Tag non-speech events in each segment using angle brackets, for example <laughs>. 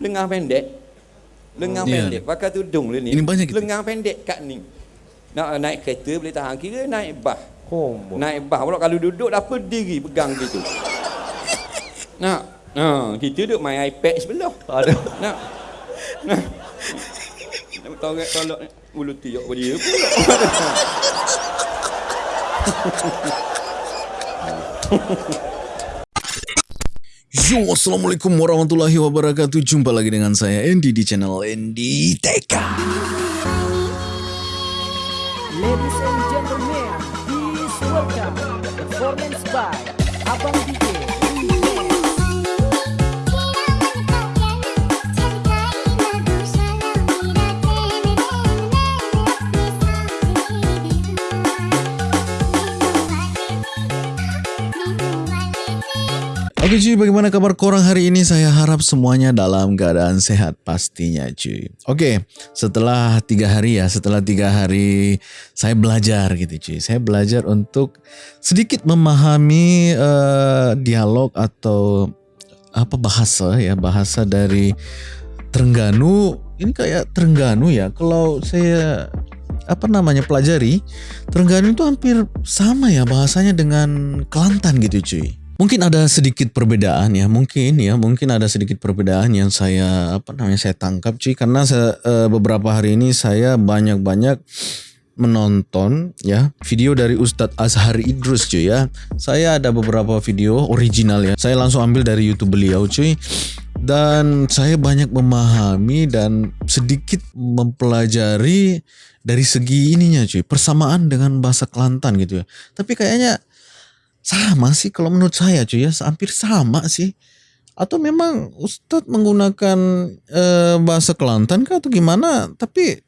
Lengan pendek. Lengan Ya. pendek. Pakai tudung dia ni. Ini banyak gitu? Lengan pendek kat ni. Nak naik kereta boleh tahan. Kira naik bas. Kombo. Naik bas pula kalau duduk dah berdiri pegang gitu. Nak. Ha, kita duduk main iPad sebelah. Aduh. Nak. Nak. Nak tolak tolak ulu tiok pada dia pula. <laughs> Yo, Assalamualaikum warahmatullahi wabarakatuh. Jumpa lagi dengan saya Andy di channel Andy TK Ladies and gentlemen, please welcome performance by Abang DJ Oke cuy, bagaimana kabar korang hari ini? Saya harap semuanya dalam keadaan sehat pastinya cuy. Oke, setelah tiga hari ya, setelah tiga hari saya belajar gitu cuy. Saya belajar untuk sedikit memahami eh, dialog atau apa bahasa ya, bahasa dari Terengganu. Ini kayak Terengganu ya. Kalau saya apa namanya pelajari, Terengganu itu hampir sama ya bahasanya dengan Kelantan gitu cuy. Mungkin ada sedikit perbedaan ya, mungkin ya, mungkin ada sedikit perbedaan yang saya apa namanya saya tangkap cuy karena saya, eh, beberapa hari ini saya banyak-banyak menonton ya video dari Ustadz Azhar Idrus cuy ya. Saya ada beberapa video original ya. Saya langsung ambil dari YouTube beliau cuy. Dan saya banyak memahami dan sedikit mempelajari dari segi ininya cuy, persamaan dengan bahasa Kelantan gitu ya. Tapi kayaknya sama sih kalau menurut saya cuy ya, hampir sama sih. Atau memang Ustadz menggunakan eh, bahasa Kelantan kah atau gimana? Tapi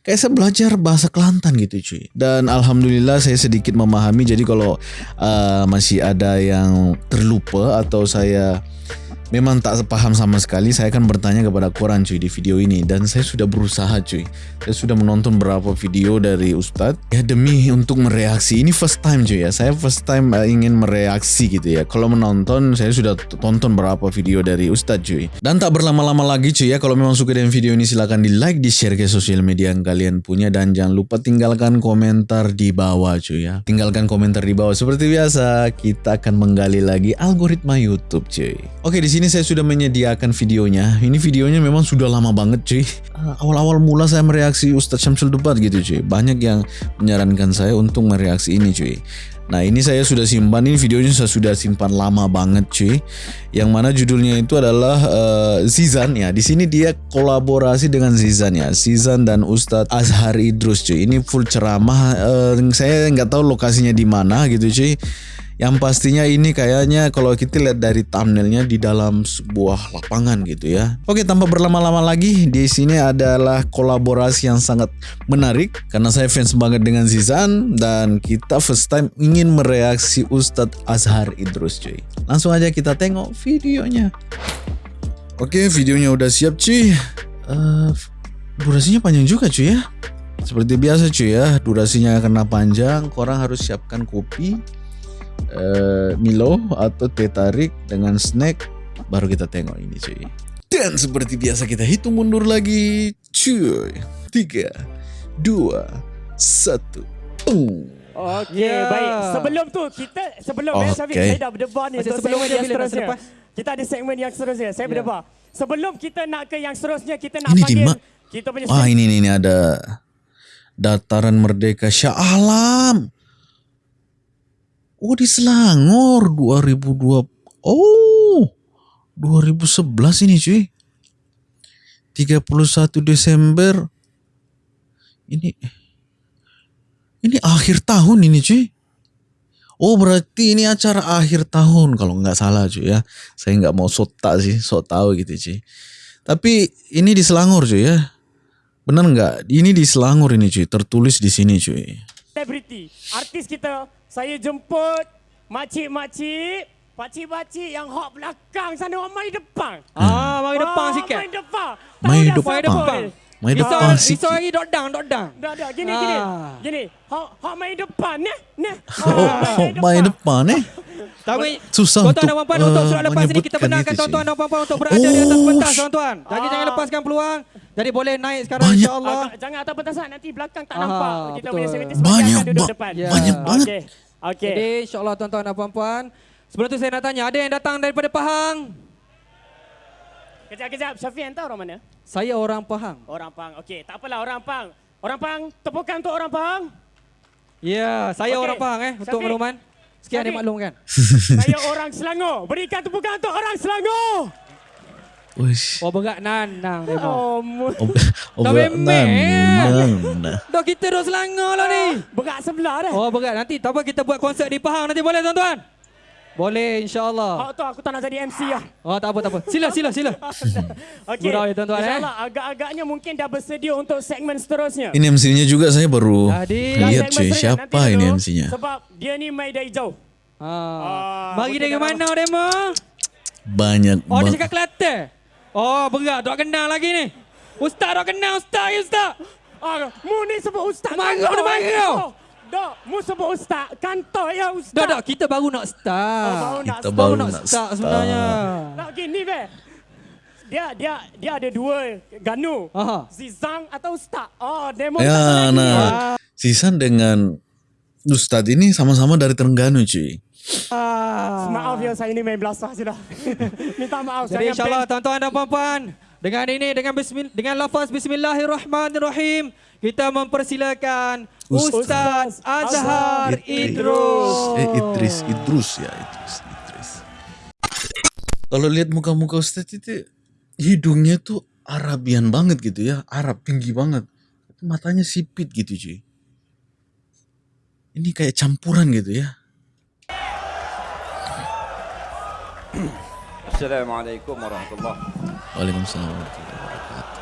kayak saya belajar bahasa Kelantan gitu cuy. Dan alhamdulillah saya sedikit memahami. Jadi kalau uh, masih ada yang terlupa atau saya memang tak paham sama sekali, saya akan bertanya kepada korang cuy di video ini. Dan saya sudah berusaha cuy. Saya sudah menonton beberapa video dari Ustadz ya demi untuk mereaksi. Ini first time cuy ya. Saya first time uh, ingin mereaksi gitu ya. Kalau menonton saya sudah tonton beberapa video dari Ustadz cuy. Dan tak berlama-lama lagi cuy ya. Kalau memang suka dengan video ini silahkan di like, di share ke sosial media yang kalian punya dan jangan lupa tinggalkan komentar di bawah cuy ya. Tinggalkan komentar di bawah. Seperti biasa kita akan menggali lagi algoritma YouTube cuy. Oke di sini saya sudah menyediakan videonya. Ini videonya memang sudah lama banget cuy. Uh, Awal-awal mula saya mereaksi Ustadz Syamsul Debat gitu cuy. Banyak yang menyarankan saya untuk mereaksi ini cuy. Nah ini saya sudah simpan ini videonya saya sudah simpan lama banget cuy. Yang mana judulnya itu adalah uh, Zizan ya. Di sini dia kolaborasi dengan Zizan ya. Zizan dan Ustadz Azhar Idrus cuy. Ini full ceramah. Uh, saya nggak tahu lokasinya di mana gitu cuy. Yang pastinya ini kayaknya kalau kita lihat dari thumbnailnya di dalam sebuah lapangan gitu ya. Oke, tanpa berlama-lama lagi, di sini adalah kolaborasi yang sangat menarik karena saya fans banget dengan Zizan dan kita first time ingin mereaksi Ustadz Azhar Idrus cuy. Langsung aja kita tengok videonya. Oke, videonya udah siap cuy. Eh, durasinya panjang juga cuy ya. Seperti biasa cuy ya, durasinya karena panjang, korang harus siapkan kopi eh, Milo atau teh tarik dengan snack baru kita tengok ini cuy. Dan seperti biasa kita hitung mundur lagi cuy. Tiga, dua, satu. Boom. Okey, Ya. baik. Sebelum tu kita sebelum okay. Syafiq Okey. saya dah berdebar ni Macam untuk sebelum yang seterusnya. Kita ada segmen yang seterusnya. Saya berdebar. Sebelum kita nak ke yang seterusnya kita nak Ini di panggil kita punya Wah ini ini, ini ada dataran merdeka Shah Alam. Oh di Selangor 2002. Oh 2011 ini cuy. 31 Desember. Ini ini akhir tahun ini cuy. Oh berarti ini acara akhir tahun kalau nggak salah cuy ya. Saya nggak mau sota sih, sok tahu gitu cuy. Tapi ini di Selangor cuy ya. Benar nggak? Ini di Selangor ini cuy, tertulis di sini cuy. Selebriti. Artis kita saya jemput makcik-makcik, pakcik-pakcik yang hok belakang sana orang mari depan. Ah, mari depan Ah, sikit. Mari depan. Mari depan. siapa? Main Risau, depan risau sikit. lagi dot down, dot down. Dah, dah. Gini, gini. Ah. Gini. Hak, hak main depan, ne? Ne? Oh, oh, main depan eh. <laughs> Tapi Susah tuan-tuan dan untuk, puan untuk surat lepas ini kita benarkan tuan-tuan dan puan dan untuk berada di atas pentas tuan-tuan. Jadi Ah. jangan lepaskan peluang. Jadi boleh naik sekarang Banyak. insya-Allah. Agak, jangan atas petasan. Nanti belakang tak Ah, nampak. Kita betul. punya security Banyak, akan duduk ba- depan. Ya. banyak banget. Okey. Okey. Jadi insya-Allah tuan-tuan dan puan-puan. Sebelum tu saya nak tanya, ada yang datang daripada Pahang? Kejap, kejap. Syafiq, entah orang mana? Saya orang Pahang. Orang Pang. Okey, tak apalah orang Pang. Orang Pang, tepukan untuk orang Pang. Ya, saya Okey. orang Pahang eh untuk Syafiq. makluman. Sekian Syafiq. dimaklumkan. Saya orang Selangor. Berikan tepukan untuk orang Selangor. Uish. Oh berat nanang demo. Oh, mu- Oh, oh, berat. memang. Dah kita dah Selangor lah ni. berat sebelah dah. Oh berat nanti tak apa kita buat konsert di Pahang nanti boleh tuan-tuan? Boleh insya-Allah. Hak tu aku tak nak jadi MC lah. Oh tak apa tak apa. Sila sila sila. <laughs> Okey. Gurau ya, tuan-tuan, eh. InsyaAllah agak-agagnya mungkin dah bersedia untuk segmen seterusnya. Ini MC-nya juga saya baru lihat cuy. Siapa Nanti ini MC-nya? Sebab dia ni main dari jauh. Ha. Ah, Mari mungkin dari mana demo? Banyak Oh dia cakap Kelantan. Oh berat tak kenal lagi ni. Ustaz tak kenal ustaz ya ustaz. Ah, mu ni sebut ustaz. Marah dia marah. Oh, Dok, mu sebut ustaz. Kantor ya ustaz. Dah dah kita baru nak start. Oh, baru nak Kita start. baru baru nak nak start sebenarnya. Tak gini be. Dia dia dia ada dua ganu. Aha. Zizang atau ustaz. Oh, demo tak Ya, lagi. nah. Sisan dengan Ustadz ini sama-sama dari Terengganu cuy. Ah. Maaf ya saya ni main belasah je dah. <laughs> Minta maaf. Jadi insyaAllah tuan-tuan dan puan-puan dengan ini dengan bismil, dengan lafaz bismillahirrahmanirrahim kita mempersilakan Ustaz, Ustaz Azhar Idris. Idrus. Eh, Idris, Idrus ya, Idris, Idris. Kalau lihat muka-muka Ustadz itu hidungnya tuh Arabian banget gitu ya, Arab tinggi banget. Matanya sipit gitu cuy. Ini kayak campuran gitu ya. السلام عليكم ورحمة الله. وعليكم السلام ورحمة الله وبركاته.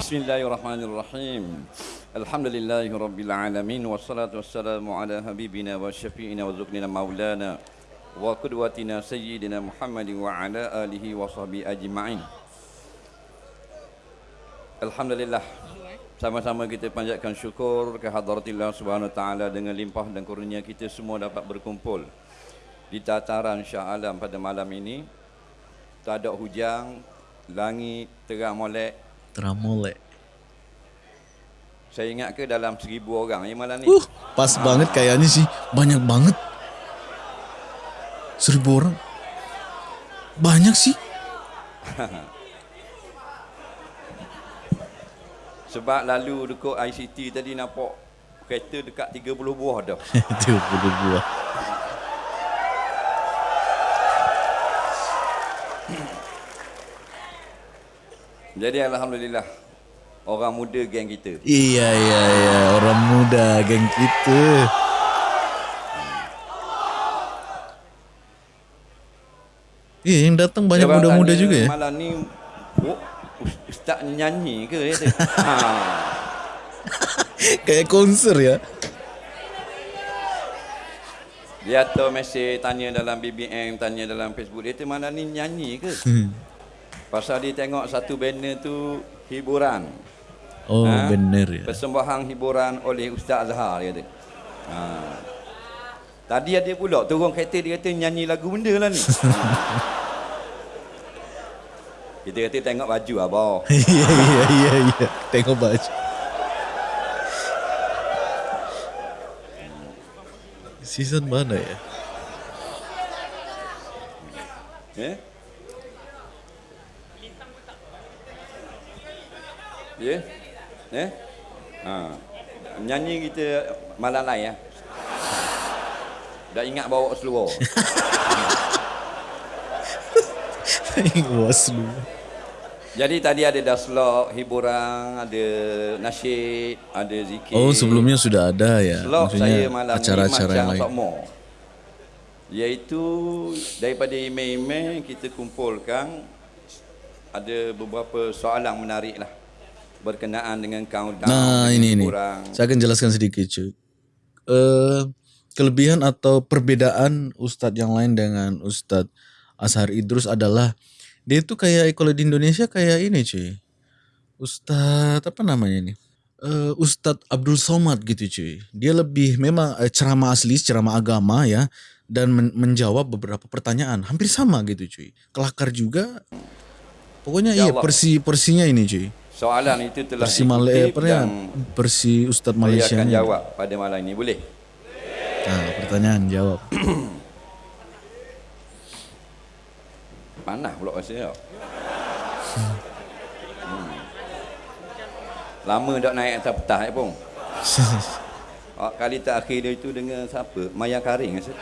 بسم الله الرحمن الرحيم. الحمد لله رب العالمين والصلاة والسلام على حبيبنا وشفيئنا وزكننا مولانا وقدوتنا سيدنا محمد وعلى آله وصحبه أجمعين. الحمد لله. Sama-sama kita panjatkan syukur ke hadratillah subhanahu wa ta'ala dengan limpah dan kurnia kita semua dapat berkumpul di tataran Shah Alam pada malam ini. Tak ada hujang, langit terang molek, Tramole. Saya ingat ke dalam seribu orang yang malam ni? Uh, pas banget kayaknya sih. Banyak banget. Seribu orang. Banyak sih. <laughs> Sebab lalu dekat ICT tadi nampak kereta dekat 30 buah dah. <laughs> Itu puluh buah. Jadi Alhamdulillah orang muda geng kita. Iya, iya, iya. Orang muda geng kita. Iya, yang datang banyak muda-muda juga ya. Malam ni oh, Ustaz nyanyi ke? Dia kata. <laughs> ha. Kayak konser ya. Dia atau mesej tanya dalam BBM, tanya dalam Facebook. Dia kata malam ni nyanyi ke? Hmm. Pasal dia tengok satu banner tu hiburan. Oh, Ha? bener ya. Persembahan hiburan oleh Ustaz Azhar dia kata. Ha. Tadi ada pula turun kereta dia kata nyanyi lagu benda lah ni. <laughs> Kita kata tengok baju abah. <laughs> Iya, iya, iya, iya. Tengok baju. Season mana ya? Eh? Ya? Eh? Ha. Nyanyi kita malam lain ya. Dah ingat bawa seluar. <laughs> Was lu. Jadi tadi ada daslok, hiburan, ada nasyid, ada zikir. Oh, sebelumnya sudah ada ya. Saya Maksudnya malam acara-acara ni yang macam lain. Sokmo. Iaitu daripada imam-imam kita kumpulkan ada beberapa soalan menarik lah berkenaan dengan countdown. Nah, ini ini. Saya akan jelaskan sedikit, cuy. Eh, kelebihan atau perbedaan Ustadz yang lain dengan Ustadz Ashar Idrus adalah dia itu kayak kalau di Indonesia kayak ini cuy. Ustadz apa namanya ini? Uh, Ustadz Abdul Somad gitu cuy. Dia lebih memang uh, ceramah asli, ceramah agama ya dan men- menjawab beberapa pertanyaan hampir sama gitu cuy. Kelakar juga. Pokoknya Ya iya Allah. persi persinya ini cuy. Soalan itu telah Persi Malay apa dan Persi Ustadz saya Malaysia. akan jawab pada malam ini. Boleh? Nah, pertanyaan jawab. <coughs> Panah pula rasa tau. Hmm. Lama tak naik atas petah ya pun. Oh, kali terakhir dia itu dengan siapa? Maya Karing <laughs> rasa.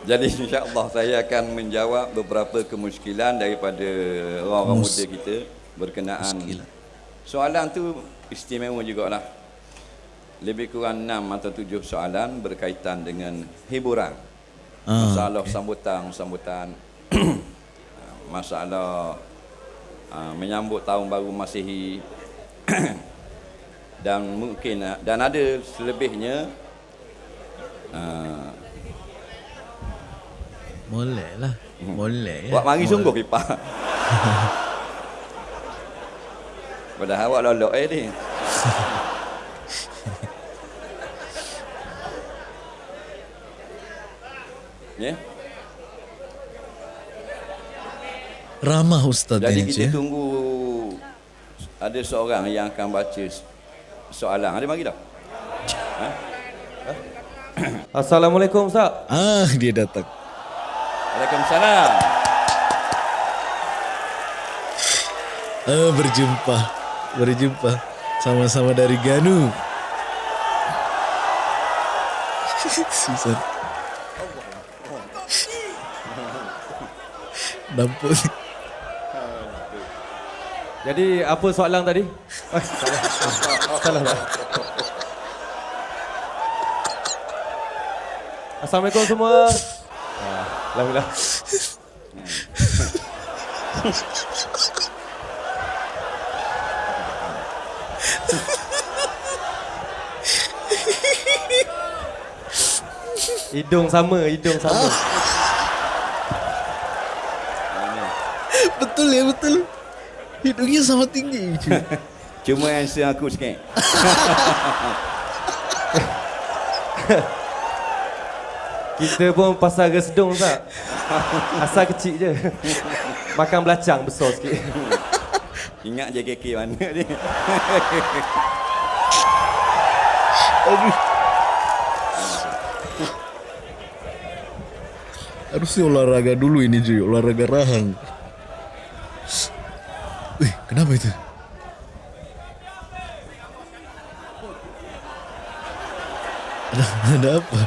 Jadi insya-Allah saya akan menjawab beberapa kemuskilan daripada orang-orang muda kita berkenaan. Soalan tu istimewa jugalah. Lebih kurang 6 atau 7 soalan berkaitan dengan hiburan. Ah, Masalah sambutan-sambutan <clears throat> masalah uh, menyambut tahun baru Masihi. <clears throat> Dan mungkin uh, dan ada selebihnya uh, Boleh lah. Boleh ya. Buat mari sungguh pipa. Padahal awak lolok eh ni. Ya. Ramah Ustadz Jadi kita cuy. tunggu ada seorang yang akan baca soalan. Ada mari dah. <laughs> Assalamualaikum Ustaz. Ah, dia datang. Waalaikumsalam. Ah, berjumpa. Berjumpa. Sama-sama dari Ganu. <laughs> Susah. Nampak ni. Jadi apa soalan tadi? Eh, salah. Ah, salah. salah. Assalamualaikum semua. Ah, Alhamdulillah. Hidung sama, hidung sama. Betul ya, betul. Hidungnya sama tinggi. Cuma answer aku sikit. <laughs> Kita pun pasal resdung tak? Asal kecil je. Makan belacang besar sikit. Ingat je KK mana ni. Aduh. Harusnya olahraga dulu ini cuy, olahraga rahang. Wih, kenapa itu? Ada, ada apa?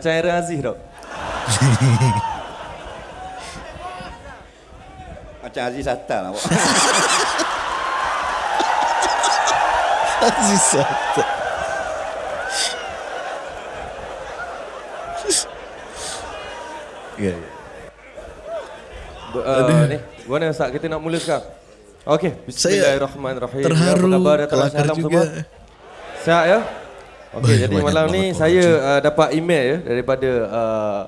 Macam Aaron Aziz tau. <laughs> Macam Aziz Attal lah. awak. <laughs> Aziz. Ya, ya. Ber- Uh, ni, mana Ustaz? Kita nak mula sekarang. Okey, bismillahirrahmanirrahim. Terharu, Ya, apa khabar datang kelakar juga. semua? Sihat ya? Okey, Baik, jadi malam ni saya uh, dapat email ya daripada uh,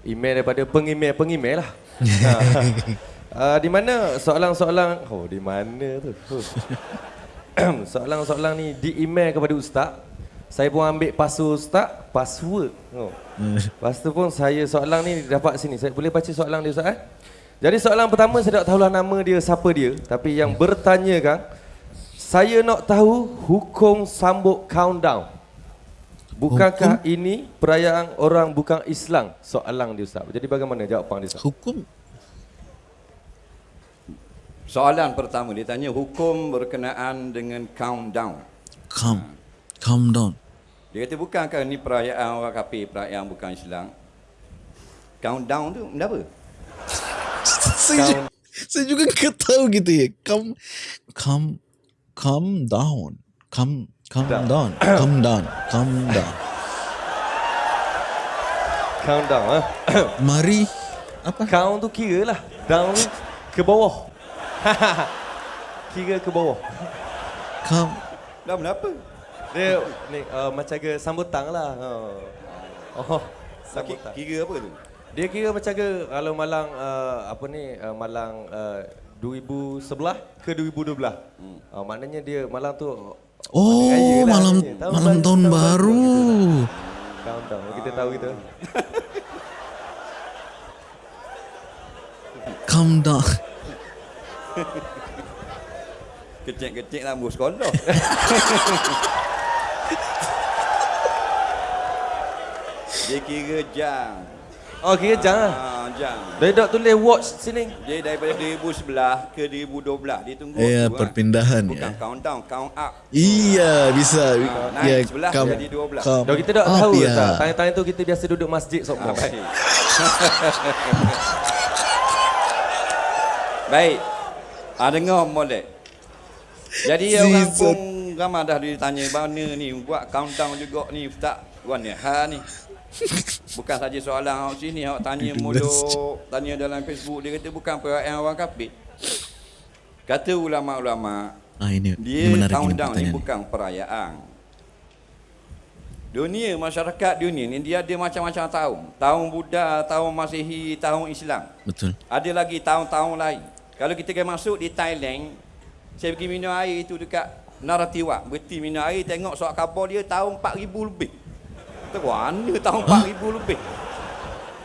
email daripada pengemail-pengemail lah. <laughs> uh, di mana soalan-soalan oh di mana tu? Huh. <coughs> soalan-soalan ni di email kepada ustaz. Saya pun ambil password ustaz, password. Oh. <laughs> Lepas tu pun saya soalan ni dapat sini. Saya boleh baca soalan dia ustaz eh? Jadi soalan pertama saya tak tahulah nama dia siapa dia, tapi yang bertanya kan saya nak tahu hukum sambut countdown. Bukankah ini perayaan orang bukan Islam? Soalan dia ustaz. Jadi bagaimana jawapan dia ustaz? Hukum Soalan pertama dia tanya hukum berkenaan dengan countdown. calm, calm down. Dia kata bukankah ni perayaan orang kafir, perayaan bukan Islam? Countdown tu benda apa? <laughs> saya, juga, saya juga nggak tahu gitu ya. Calm, calm, calm down. Calm calm Down. down. <coughs> Calm down. Calm down. Countdown ah. <coughs> Mari apa? Count tu kira lah. Down ke bawah. <laughs> kira ke bawah. Calm Dah kenapa? Dia ni uh, macam ke sambutan lah. Oh. oh. Sakit Sambutan. kira apa tu? Dia kira macam ke kalau malang uh, apa ni uh, malang uh, 2011 ke 2012. Hmm. Uh, maknanya dia malang tu Oh, lah malam ni. Tahun malam baru, tahun tahun baru. baru countdown. Kita tahu gitu. <laughs> Calm down. Kecil-kecil lah bos sekolah. <laughs> Dia kira jam. Oh kira jangan. Ah, jam. Dia dah tulis watch sini. Dia daripada 2011 ke 2012 dia tunggu Ya, kan. perpindahan Bukan ya. countdown, count up. Iya, bisa. Ah, naik sebelah jadi 12. calm Dah kita dah up, tahu ya. tak? Tanya-tanya tu kita biasa duduk masjid sok Ah, baik. <laughs> baik. Ah dengar molek. Jadi orang pun ramai dah ditanya mana ni buat countdown juga ni ustaz. Wan ha ni. Bukan saja soalan awak sini awak tanya mulut, tanya dalam Facebook dia kata bukan perayaan orang kafir. Kata ulama-ulama Ah ini, dia ini ini countdown ni bukan perayaan. Dunia masyarakat dunia ni dia ada macam-macam tahun. Tahun Buddha, tahun Masihi, tahun Islam. Betul. Ada lagi tahun-tahun lain. Kalau kita pergi masuk di Thailand, saya pergi minum air itu dekat Naratiwak. Berhenti minum air, tengok surat khabar dia tahun 4000 lebih. Kata, mana tahun 4000 lebih?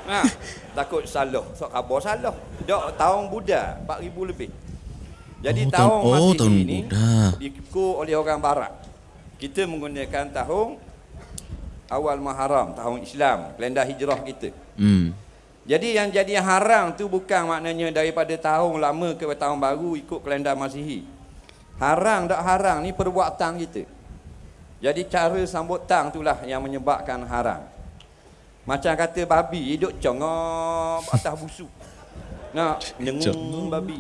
Ha, takut salah. Surat khabar salah. Dok tahun Buddha 4000 lebih. Jadi Oh, tahun oh, Masihi tahun ni Buddha. oleh orang barat. Kita menggunakan tahun awal Muharram, tahun Islam, kalender hijrah kita. Hmm. Jadi yang jadi haram tu bukan maknanya daripada tahun lama ke tahun baru ikut kalender Masihi. Haram tak haram ni perbuatan kita. Jadi cara sambut tang itulah yang menyebabkan haram. Macam kata babi duduk congop atas busuk. Nak dengung babi.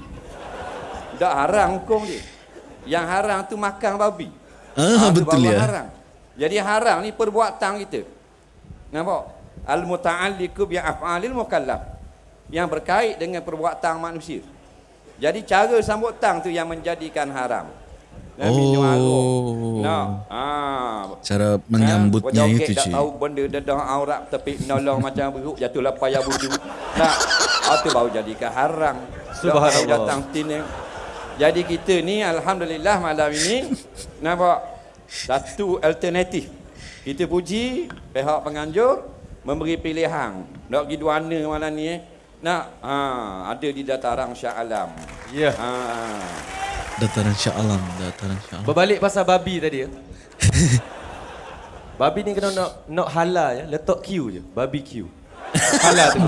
Tak haram hukum dia. Yang haram tu makan babi. Ah, tu betul ya. Haram. Jadi haram ni perbuatan kita. Nampak? Al-muta'alliqu bi af'alil mukallaf. Yang berkait dengan perbuatan manusia. Jadi cara sambut tang tu yang menjadikan haram. Dan minum Oh. arak. Nah, ah. Cara menyambutnya Ha, itu tak cik. tahu benda dedah aurat tapi menolong macam beruk jatuhlah payah budu. Nah, ah, tu baru jadikan haram. Subhanallah. Datang tin Jadi kita ni alhamdulillah malam ini nampak satu alternatif. Kita puji pihak penganjur memberi pilihan. Nak pergi duana malam ni eh. Nak ha, ada di dataran Shah Alam. Ya. Ha. Dataran Shah Alam, dataran Shah Alam. Berbalik pasal babi tadi ya. <laughs> babi ni kena nak nak halal ya, letak Q je. Babi Q. Halal tu.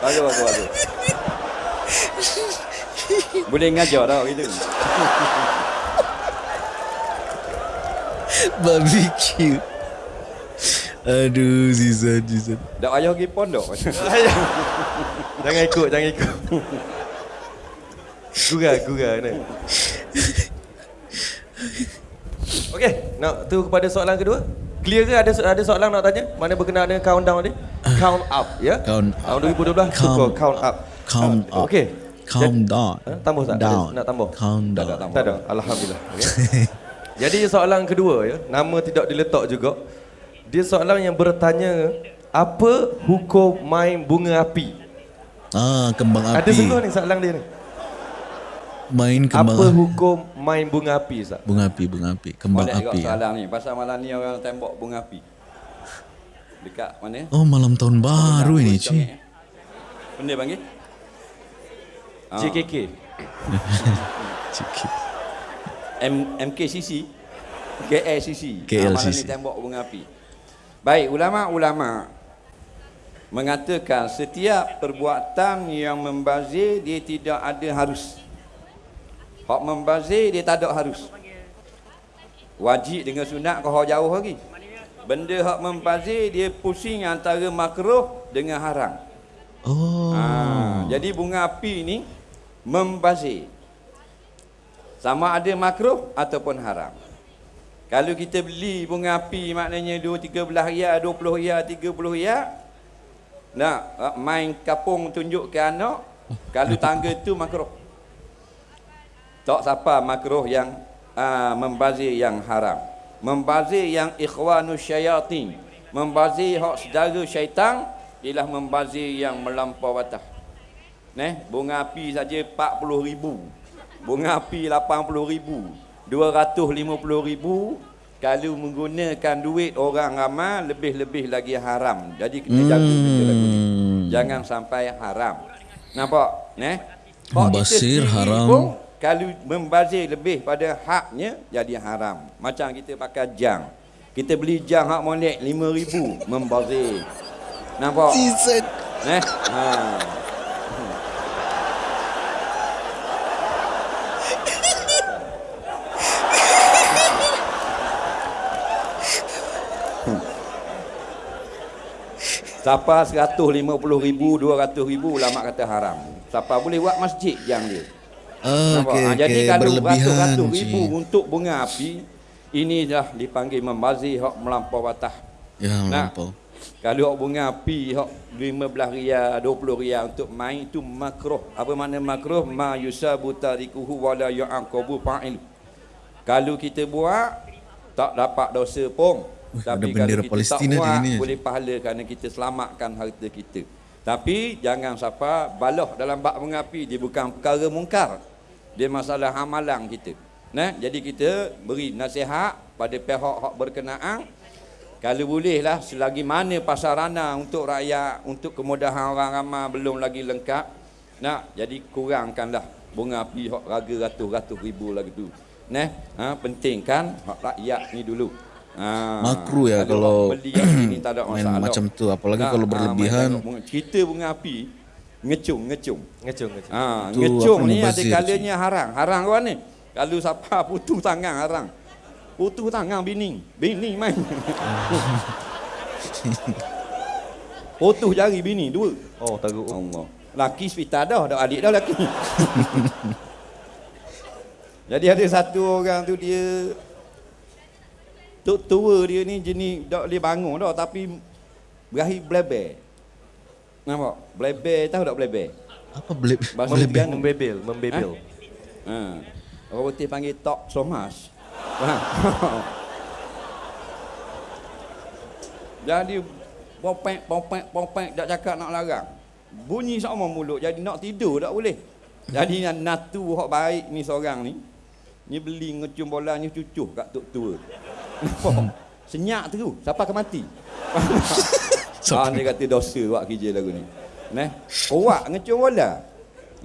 Bagus bagus bagus. Boleh ngajar tau gitu. Barbecue. Aduh, Zizan, Zizan. Dak payah pergi pondok. <laughs> jangan ikut, jangan ikut. Gurau, gurau ni. Okey, nak tu kepada soalan kedua. Clear ke ada ada soalan nak tanya? Mana berkenaan dengan countdown ni? Count up ya. Count Tahun 2012 Count count up. Calm Ah, up. Okey. Calm down. Eh, tambah tak? Down. nak tambah? Calm Tak ada down. tambah. Tak ada. Alhamdulillah. Okay. <laughs> Jadi soalan kedua ya, nama tidak diletak juga. Dia soalan yang bertanya apa hukum main bunga api? Ah, kembang api. Ada sungguh ni soalan dia ni. Main kembang Apa api. hukum main bunga api Ustaz? Bunga api, bunga api. Kembang Boleh api. ya. soalan ni. Pasal malam ni orang tembok bunga api. Dekat mana? Oh, malam tahun baru ini, Cik. eh. Benda panggil? Ah. JKK. Cik. <laughs> M MKCC. KLCC. KLCC. malam ni tembok bunga api. Baik, ulama-ulama mengatakan setiap perbuatan yang membazir dia tidak ada harus. Hak membazir dia tak ada harus. Wajib dengan sunat kau jauh lagi. Benda hak membazir dia pusing antara makruh dengan haram. Oh. Ha, jadi bunga api ni membazir. Sama ada makruh ataupun haram. Kalau kita beli bunga api maknanya 2 13 riyal, 20 riyal, 30 riyal. Nak ah, main kapung tunjuk ke anak, kalau tangga tu makruh. Tak siapa makruh yang uh, membazir yang haram. Membazir yang ikhwanus syayatin. Membazir hak saudara syaitan ialah membazir yang melampau batas. Neh, bunga api saja 40 ribu. Bunga api 80 ribu. 250 ribu. Kalau menggunakan duit orang ramai, lebih-lebih lagi haram. Jadi kena jaga benda lagu ni. Hmm. Jangan sampai haram. Nampak? Neh? Kita Membazir sendiri haram. pun, kalau membazir lebih pada haknya, jadi haram. Macam kita pakai jang. Kita beli jang hak molek 5,000, membazir. Nampak? Season. Eh? Ha. Siapa 150 ribu, 200 ribu ulama kata haram. Siapa boleh buat masjid yang dia. Oh, Nampak? okay, Ha, jadi okay. kalau ratus-ratus ribu cik. untuk bunga api, ini dah dipanggil membazir hak melampau batas. Ya, melampau. Kalau hak bunga api hak 15 riyal, 20 riyal untuk main itu makruh. Apa makna makruh? Ma yusabu tarikuhu wala yu'aqabu fa'il. Kalau kita buat tak dapat dosa pun. Wih, Tapi kalau kita Palestin tak ini. boleh pahala kerana kita selamatkan harta kita. Tapi jangan siapa baloh dalam bak bunga api dia bukan perkara mungkar. Dia masalah hamalang kita. Nah, jadi kita beri nasihat pada pihak hak berkenaan kalau bolehlah selagi mana pasarana untuk rakyat, untuk kemudahan orang ramai belum lagi lengkap, nak jadi kurangkanlah bunga api hak raga ratus-ratus ribu lagi tu. Nah, ha, penting kan hak rakyat ni dulu. Ha, Makruh ya kalau beli tak ada <coughs> main macam tu. Apalagi Nak, kalau ha, berlebihan. main tengok bunga. Cerita bunga api ngecung ngecung. Ngecung ngecung. Ha, Itu ngecung ni ada kalanya harang. Harang kau ni. Kalau siapa <laughs> putus tangan harang. Putus tangan bini. Bini main. <laughs> putus jari bini dua. Oh, teruk. Allah. Laki hospital dah, dah adik dah laki. <laughs> Jadi ada satu orang tu dia Tok tua dia ni jenis tak boleh bangun dah tapi berakhir bleber. Nampak? Bleber tahu tak bleber? Apa bleb? Bahasa bleb- Terengganu. Membebel, membebel. Ha. Orang putih panggil tok somas. Ha. <laughs> Jadi popek popek popek tak cakap nak larang. Bunyi sama mulut jadi nak tidur tak boleh. Jadi yang natu hak baik ni seorang ni. Ni beli ngecum bola ni cucuh kat tok tua. Nampak? Senyap tu. Siapa akan mati? <laughs> Ah, dia kata dosa buat kerja lagu ni. Neh, kuat ngecum bola.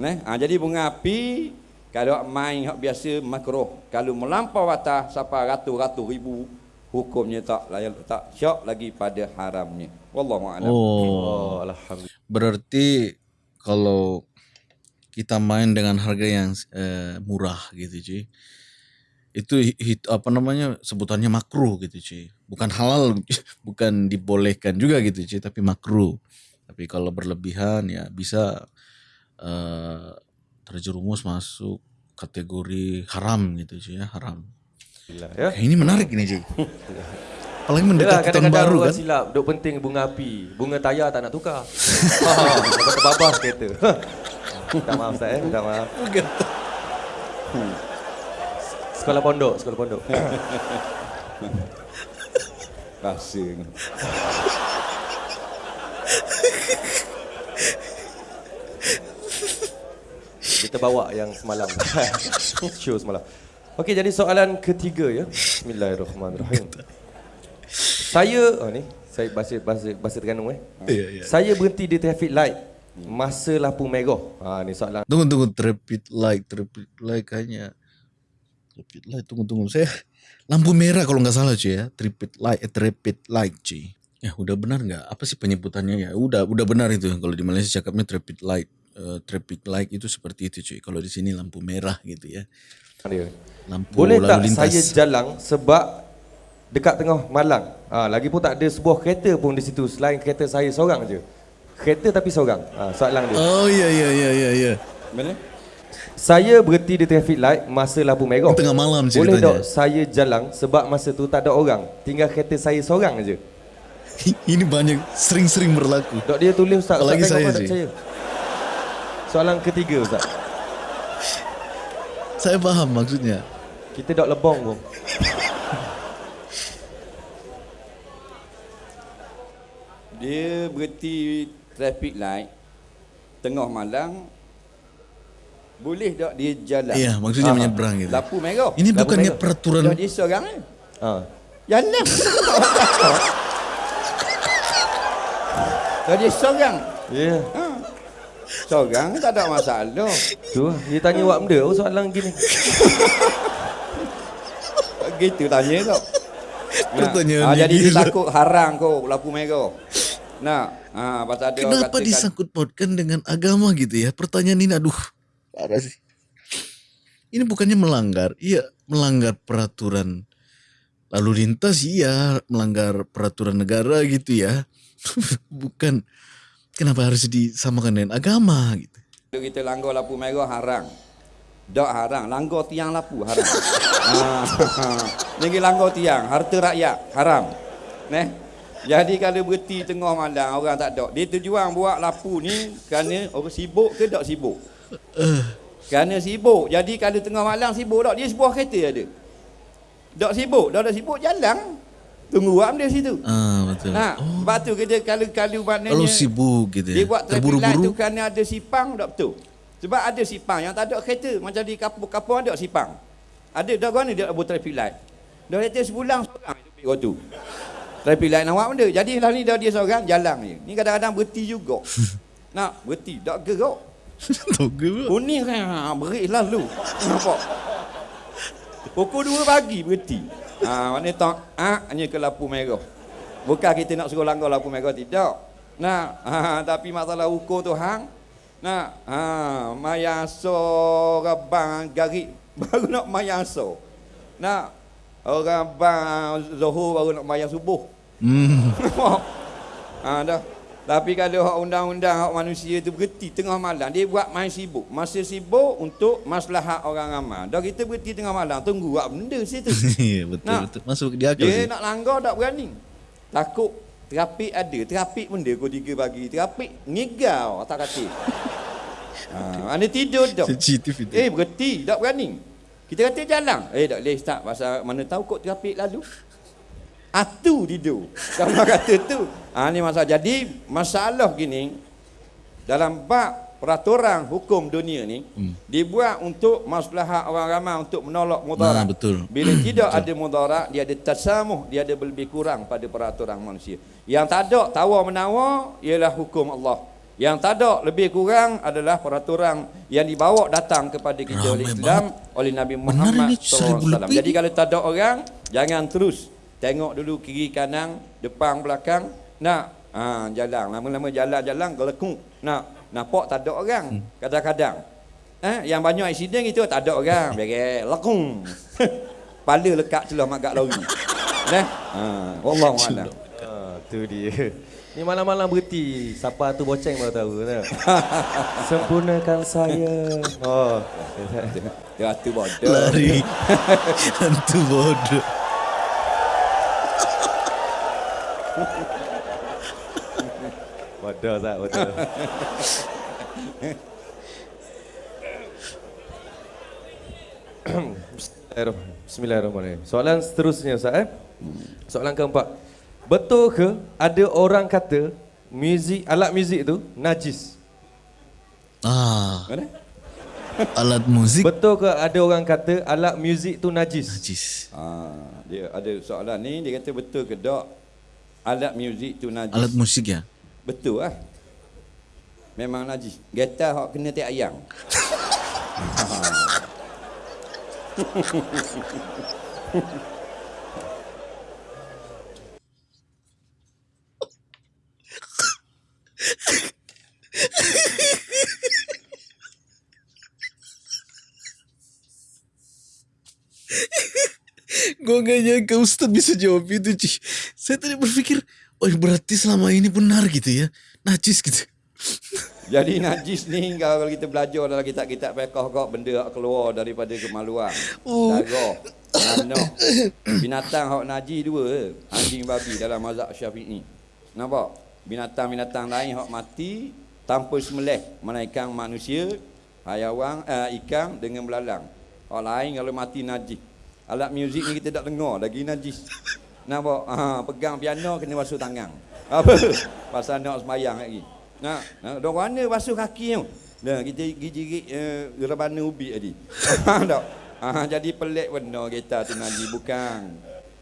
Neh, ah, jadi bunga api kalau main hak biasa makruh. Kalau melampau batas sampai ratus-ratus ribu hukumnya tak layak tak syak lagi pada haramnya. Wallahu a'lam. Oh, Oh, alhamdulillah. berarti kalau kita main dengan harga yang eh, murah gitu cuy. Itu hit, apa namanya sebutannya makruh gitu cuy. Bukan halal, <laughs> bukan dibolehkan juga gitu cuy, tapi makruh. Tapi kalau berlebihan ya bisa eh, terjerumus masuk kategori haram gitu cuy ya, haram. Ya. Eh, ini menarik ini cuy. Apalagi mendekati tahun baru kan. silap, duk penting bunga api. Bunga tayar tak nak tukar. <laughs> ha, kata babas kereta. <laughs> Minta maaf Ustaz eh, minta maaf. <laughs> Sekolah pondok, sekolah pondok. <laughs> Rasa ni. Kita bawa yang semalam. <laughs> Show semalam. Okey, jadi soalan ketiga ya. Bismillahirrahmanirrahim. Saya, oh ni, saya bahasa bahasa bahasa Terengganu eh. Iya, iya. Saya berhenti di traffic light masa lampu merah. Ha ni soalan. Tunggu tunggu traffic light traffic light kayaknya traffic light tunggu tunggu saya lampu merah kalau nggak salah cuy ya traffic light eh, traffic light cuy ya udah benar nggak apa sih penyebutannya ya udah udah benar itu kalau di Malaysia cakapnya traffic light uh, traffic light itu seperti itu cuy. Kalau di sini lampu merah gitu ya. dia. Lampu Boleh tak lalu lintas. saya jalan sebab dekat tengah malang. Ha, lagi pun tak ada sebuah kereta pun di situ selain kereta saya seorang je. Kereta tapi seorang. Ha, soalan dia. Oh iya iya iya iya iya. Mana? Saya berhenti di traffic light masa lampu merah. Tengah malam Boleh ceritanya. tak saya jalan sebab masa tu tak ada orang. Tinggal kereta saya seorang je. <laughs> Ini banyak sering-sering berlaku. Dok dia tulis Ustaz. Apalagi Ustaz tengok saya percaya. Soalan ketiga Ustaz. Saya paham maksudnya. Kita dok lebong pun. Dia berhenti traffic light tengah malang boleh tak dia jalan? Iya, maksudnya Ah, menyeberang gitu. Lampu merah. Ini Lampu bukannya merah. peraturan Dah dia seorang ni. Ha. Jalan. Dah dia seorang. Ya. Yeah. Ha. Seorang tak ada masalah. Tu. Dia tanya buat benda oh soalan gini. Gitu tanya kau. Pertanyaan ah, ni jadi dia takut harang kau lampu merah. Nah, ah orang Kenapa katakan- disangkut pautkan dengan agama gitu ya? Pertanyaan ini aduh parah sih. Ini bukannya melanggar, iya melanggar peraturan lalu lintas iya melanggar peraturan negara gitu ya. <laughs> Bukan kenapa harus disamakan dengan agama gitu. Kalau kita langgar lampu merah harang. Dak harang, langgar tiang lampu haram. ha. <laughs> <laughs> Ini langgar tiang, harta rakyat haram. Neh. Jadi kalau berhenti tengah malam orang tak ada. Dia tujuan buat lampu ni kerana orang sibuk ke tak sibuk? Kerana sibuk. Jadi kalau tengah malam sibuk tak dia sebuah kereta ada. Tak sibuk, dah dah sibuk jalan. Tunggu apa dia situ. Ah betul. Nah, sebab tu kita kalau kalau maknanya Kalau sibuk gitu ya, dia buat light tu terburu-buru. kerana ada sipang tak betul. Sebab ada sipang yang tak ada kereta macam di kampung-kampung ada sipang. Ada dah mana dia buat traffic light. Dah kereta sebulan seorang itu tu. Light nak buat benda. Jadi lah ni dah dia seorang jalan je. Ni kadang-kadang berhenti juga. <laughs> Nak berhenti tak gerak. <laughs> Tahu ke? Kuning kan ha, berik lalu. Nampak? Pukul 2 pagi berhenti. Ha, mana tak ah hanya ke lampu merah. Bukan kita nak suruh langgar lampu merah tidak. Nah, ha, tapi masalah hukum tu hang. Nah, ha, mayaso rabang garik <laughs> baru nak mayaso. Nah, orang bang Zuhur baru nak mayang subuh. Hmm. ha, <laughs> dah. Tapi kalau hak undang-undang hak manusia tu berhenti tengah malam, dia buat main sibuk. Masa sibuk untuk maslahat orang ramai. Dah kita berhenti tengah malam, tunggu buat benda situ. Iya <laughs> betul Nah. betul. Masuk akal dia sih. nak langgar tak berani. Takut terapik ada. Terapik dia pukul 3 pagi. Terapik ngigau atas katil. ha, mana <laughs> tidur tak? Sensitif itu. Eh berhenti, tak berani. Kita kata jalan. Eh tak boleh start pasal mana tahu kok terapik lalu. Atu tidur. Kalau <laughs> kata tu. Ha, ni masalah. Jadi masalah gini dalam bab peraturan hukum dunia ni hmm. dibuat untuk maslahat orang ramai untuk menolak mudarat. Nah, betul. Bila tidak ada mudarat, dia ada tasamuh, dia ada lebih kurang pada peraturan manusia. Yang tak ada tawar menawar ialah hukum Allah. Yang tak ada lebih kurang adalah peraturan yang dibawa datang kepada kita oleh Ramai Islam oleh Nabi Muhammad ini SAW. Jadi kalau tak ada orang, jangan terus tengok dulu kiri kanan, depan belakang. Nak ha, jalan lama-lama jalan-jalan gelekung. Nak nampak tak ada orang Hmm. kadang-kadang. Eh, yang banyak accident itu tak ada orang. <laughs> Beres lekung. Kepala lekat celah mak gak lori. Nah, ha, wallahu a'lam. Ha, tu dia. Ni malam-malam berhenti. Siapa tu boceng baru tahu. Tak? <laughs> Sempurnakan saya. Oh. <laughs> Dia tu bodoh. Lari. Hantu bodoh. Bodoh tak betul. Bismillahirrahmanirrahim. Soalan seterusnya Ustaz eh. Soalan keempat. Betul ke ada orang kata muzik alat muzik tu najis? Ah, Mana? alat musik Betul ke ada orang kata alat muzik tu najis? najis. Ha, dia ada soalan ni dia kata betul ke tak alat muzik tu najis? Alat musik ya. Betul lah. Memang najis. Getah hok kena tiap ayam. Gua gak nyangka Ustaz bisa jawab itu, Cik. Saya tadi berpikir, oh berarti selama ini benar gitu ya. Najis gitu. Jadi najis ni kalau kita belajar dalam kitab-kitab fiqh kok benda yang keluar daripada kemaluan. Oh. Darah, anak. Binatang hak najis dua, anjing babi dalam mazhab Syafi'i. Nampak? Binatang-binatang lain hak mati tanpa semelih, mana ikan manusia, hayawan, eh, ikan dengan belalang. Hak lain kalau mati najis. Alat muzik ni kita tak dengar lagi najis. Nampak? Ha, <laughs> pegang piano kena basuh tangan. Apa? <laughs> Pasal nak semayang lagi. Nah, nah dok mana basuh kaki tu? Nah, kita gigi-gigi uh, rebana ubi tadi. <laughs> Tak? Ah, jadi pelik benda kita tu najis bukan.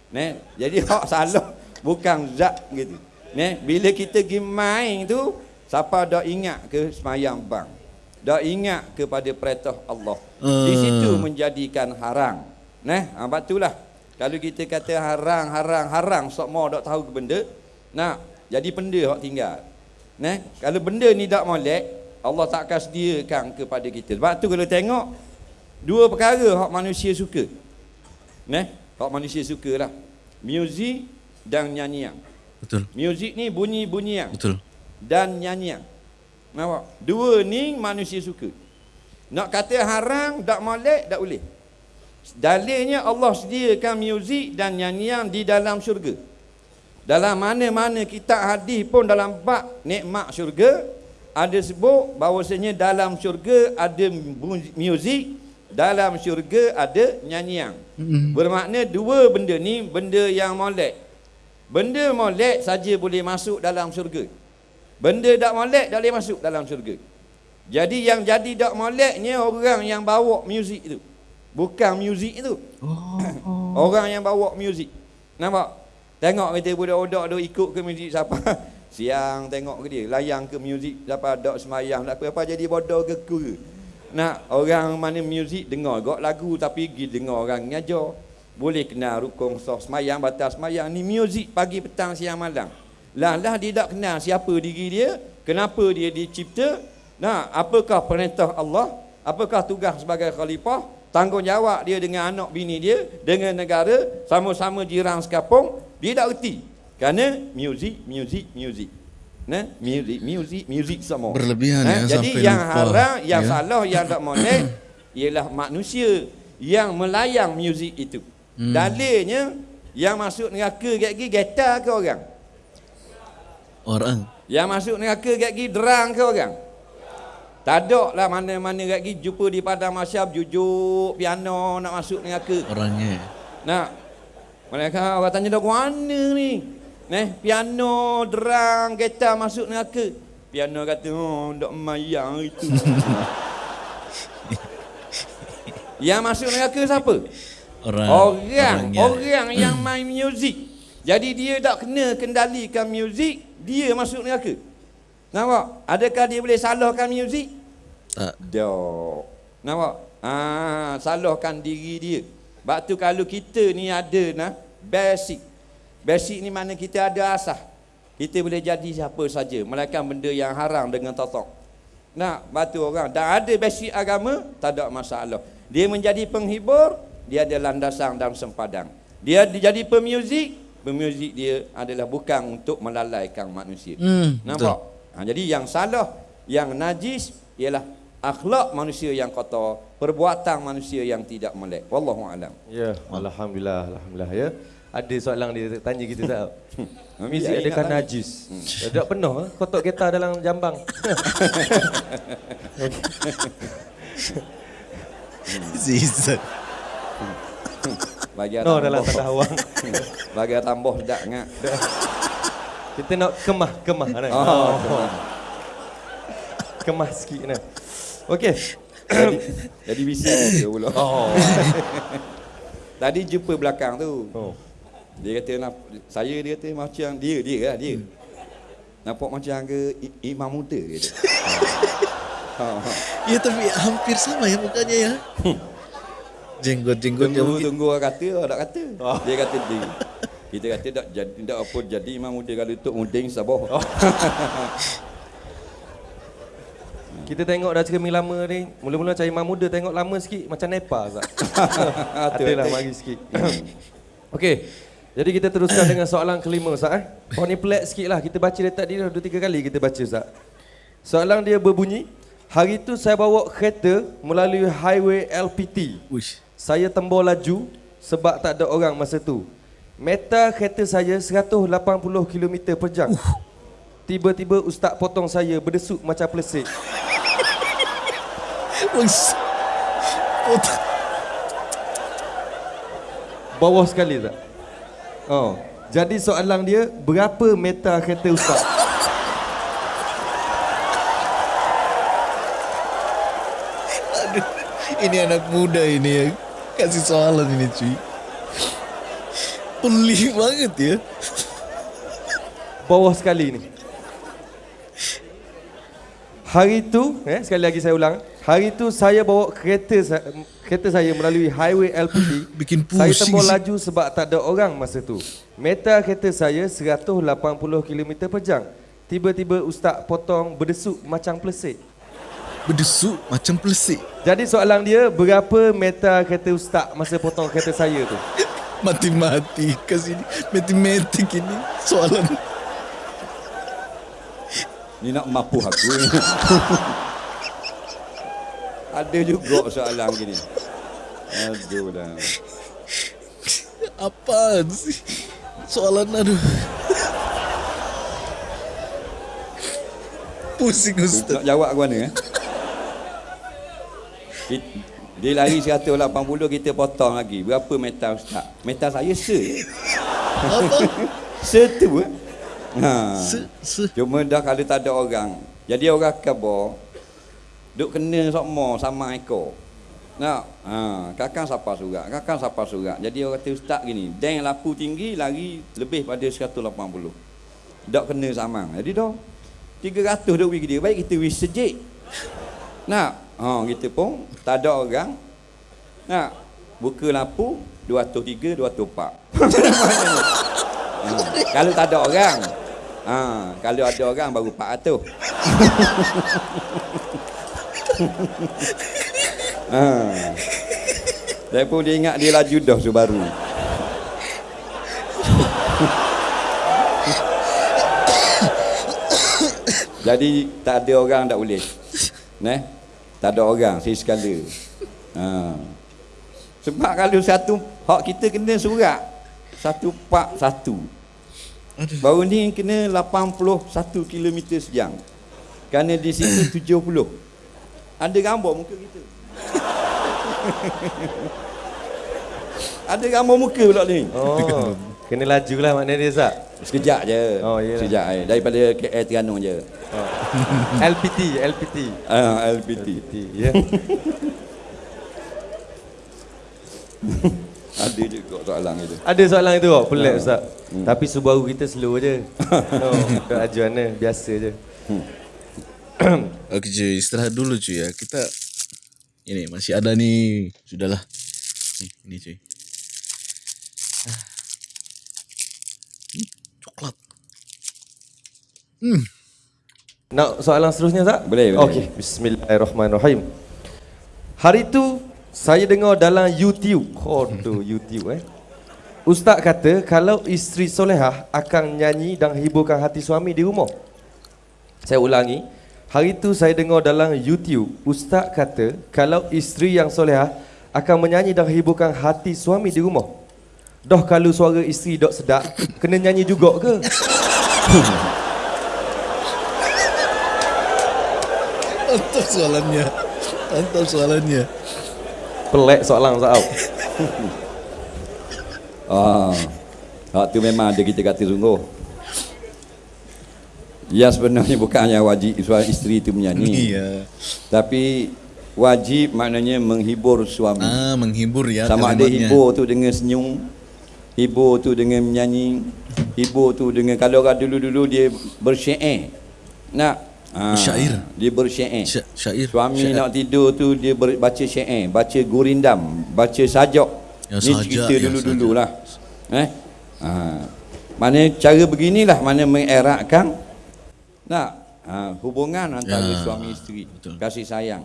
Neh, jadi hak salah bukan zat gitu. Neh, bila kita pergi main tu siapa dak ingat ke semayang bang? Dak ingat kepada perintah Allah. Di situ menjadikan haram. Neh, ah batulah. Kalau kita kata haram, haram, haram, sok mau dak tahu ke benda, nah, jadi benda hak tinggal. Nah, kalau benda ni tak molek, Allah tak akan sediakan kepada kita. Sebab tu kalau tengok dua perkara hak manusia suka. Nah, hak manusia sukalah. Muzik dan nyanyian. Betul, Muzik ni bunyi-bunyian betul. dan nyanyian. Nampak? Dua ni manusia suka. Nak kata haram, tak molek, tak boleh. Dalilnya Allah sediakan muzik dan nyanyian di dalam syurga. Dalam mana-mana kitab hadis pun dalam bab nikmat syurga ada sebut bahawasanya dalam syurga ada muzik, dalam syurga ada nyanyian. Bermakna dua benda ni benda yang molek. Benda molek saja boleh masuk dalam syurga. Benda tak molek tak boleh masuk dalam syurga. Jadi yang jadi tak moleknya orang yang bawa muzik itu. Bukan muzik itu. Oh. <coughs> orang yang bawa muzik. Nampak? Tengok kita budak-budak tu ikut ke muzik siapa. <laughs> Siang tengok ke dia. Layang ke muzik siapa. Dok semayang. Tak apa-apa jadi bodoh ke ku. Nak orang mana muzik dengar gok lagu tapi pergi dengar orang ngajar. Boleh kenal rukun sah semayang, batas semayang. Ni muzik pagi, petang, siang, malam. Lah lah dia tak kenal siapa diri dia. Kenapa dia dicipta. Nah, apakah perintah Allah? Apakah tugas sebagai khalifah? Tanggungjawab dia dengan anak bini dia, dengan negara, sama-sama jiran sekampung, dia tak erti. Kerana muzik, muzik, muzik. Nah, muzik, muzik, muzik semua. Berlebihan Nah, ya, Jadi yang lupa. haram, yang Ya. salah, yang tak <coughs> molek ialah manusia yang melayang muzik itu. Hmm. Dalilnya yang masuk neraka gigi geta ke orang? Orang. Yang masuk neraka gigi derang ke orang? Tak ada lah mana-mana gigi jumpa di padang masyab jujuk piano nak masuk neraka. Orangnya. Nak mereka orang tanya dah mana ni? Neh, piano, derang, gitar masuk neraka. Piano kata, oh, tak mayang itu. <laughs> yang masuk neraka siapa? Orang. Orang, orangnya. orang yang <clears throat> main muzik. Jadi dia tak kena kendalikan muzik, dia masuk neraka. Nampak? Adakah dia boleh salahkan muzik? Tak. Tak. Nampak? Ah, salahkan diri dia. Sebab tu kalau kita ni ada nah basic. Basic ni mana kita ada asas. Kita boleh jadi siapa saja melainkan benda yang haram dengan totok. Nah, batu orang dan ada basic agama tak ada masalah. Dia menjadi penghibur, dia ada landasan dan sempadan. Dia jadi pemuzik, pemuzik dia adalah bukan untuk melalaikan manusia. Hmm, Nampak? Ha, jadi yang salah, yang najis ialah akhlak manusia yang kotor, perbuatan manusia yang tidak melek. Wallahu alam. Ya, alhamdulillah, alhamdulillah ya. Ada soalan dia tanya kita <laughs> tak? Adakah ingat lagi. najis? Hmm. Tak penuh eh? kotak kereta dalam jambang. Season. Bagi no, dalam tanda awang. <laughs> Bagi tambah dak ngak. Kita nak kemah, kemah. Nah. Oh, Kemah sikit nah. Okey. jadi, jadi bising dia pula. Oh. <laughs> Tadi jumpa belakang tu. oh. Dia kata nak saya dia kata macam dia dia lah dia. Nampak macam ke imam muda kata. ha, ha. Ya tapi hampir sama ya mukanya ya. Jenggot-jenggotnya Tunggu mungkin. tunggu orang kata orang tak kata. Oh. Dia kata dia. Kita kata tak jadi tak apa jadi imam muda kalau untuk muding sabah. Oh. <laughs> Kita tengok dah cermin lama ni. Mula-mula cari imam muda tengok lama sikit macam Nepal Zat. <laughs> Adalah mari sikit. Okey. Jadi kita teruskan dengan soalan kelima Ustaz eh. Oh ni pelik sikit lah. Kita baca tadi dah dua tiga kali kita baca Ustaz. Soalan dia berbunyi. Hari tu saya bawa kereta melalui highway LPT. Uish. Saya tembur laju sebab tak ada orang masa tu. Meta kereta saya 180 km per jam. Tiba-tiba ustaz potong saya berdesuk macam pelesik. <laughs> Bawah sekali tak? Oh. Jadi soalan dia, berapa meta kereta ustaz? Aduh, ini anak muda ini yang kasih soalan ini cuy. Pelik banget ya. Bawah sekali ni. Hari tu, eh, sekali lagi saya ulang. Hari tu saya bawa kereta sa- kereta saya melalui highway LPT. Bikin Saya pusing tembur sih. laju sebab tak ada orang masa tu. Meta kereta saya 180 km per jam. Tiba-tiba ustaz potong berdesuk macam pelesik. Berdesuk macam pelesik. Jadi soalan dia, berapa meta kereta ustaz masa potong kereta saya tu? Mati-mati kasih ini. Matematik ini soalan. Ni nak mapu aku. <laughs> Ada juga soalan gini. Aduh dah. Apaan sih? Soalan aduh. Pusing Ustaz. Nak jawab ke mana eh? Dia lari 180 kita potong lagi. Berapa meter ustaz? Meter saya se. Apa? <laughs> Se tu eh. Ha. Se, se. Cuma dah kalau tak ada orang. Jadi orang kabar duk kena sama sama ekor. Nak, ha, kakang siapa surat? Kakang siapa surat? Jadi orang kata ustaz gini, deng lapu tinggi lari lebih pada 180. Dak kena sama. Jadi dah 300 duk pergi dia. Baik kita wis sejik. Nak, ha, kita pun tak ada orang. Nak, buka lampu 203, 204. ha, kalau tak ada orang, ha, kalau ada orang baru 400. <laughs> ha. Saya pun dia ingat dia laju dah Subaru. <coughs> Jadi tak ada orang tak boleh. Neh. Tak ada orang saya sekala. Ha. Sebab kalau satu hak kita kena surat satu pak satu. Baru ni kena 81 km sejam. Kerana di situ <coughs> 70. Ada gambar muka kita. Ada gambar muka pula ni. Oh, kena laju lah maknanya dia Ustaz. Sekejap je. Oh. Sekejap je. Daripada KL Terengganu je. Oh. <laughs> LPT, LPT. Ah, LPT. LPT, ya. <laughs> Ada juga soalan itu. Ada soalan itu kok, pelik Ustaz. Tapi Subaru kita slow je. no, tak mana, biasa je. <clears throat> Oke cuy, istirahat dulu cuy ya. Kita ini masih ada nih. Sudahlah. Nih, ini cuy. Ah. Ih, coklat. Hmm. Nak soalan seterusnya Ustaz? Boleh, boleh. Okey, bismillahirrahmanirrahim. Hari tu saya dengar dalam YouTube. Oh, tu <laughs> YouTube eh. Ustaz kata kalau isteri solehah akan nyanyi dan hiburkan hati suami di rumah. Saya ulangi. Hari tu saya dengar dalam YouTube, Ustaz kata kalau isteri yang solehah akan menyanyi dan hiburkan hati suami di rumah. Dah kalau suara isteri dok sedap, kena nyanyi juga ke? <laughs> Mantap soalannya. Mantap soalannya. Pelik soalan. Au. Ah, hak tu memang ada kita kata sungguh. Ya sebenarnya bukannya wajib suami isteri itu menyanyi. <laughs> Iya. Tapi wajib maknanya menghibur suami. Ah, menghibur ya Sama ada hibur tu dengan senyum, hibur tu dengan menyanyi, hibur tu dengan kalau dulu-dulu dia bersyair. Nak ah, Bersyair? Dia bersyair. Sya- syair. Suami Syair. nak tidur tu dia ber, baca syair, baca gurindam, baca sajak. Ya, Ni sajak, cerita ya, dulu-dululah. Eh? Ha. Mana cara beginilah mana mengeratkan nak ha, hubungan antara Ya, suami isteri, betul. kasih sayang.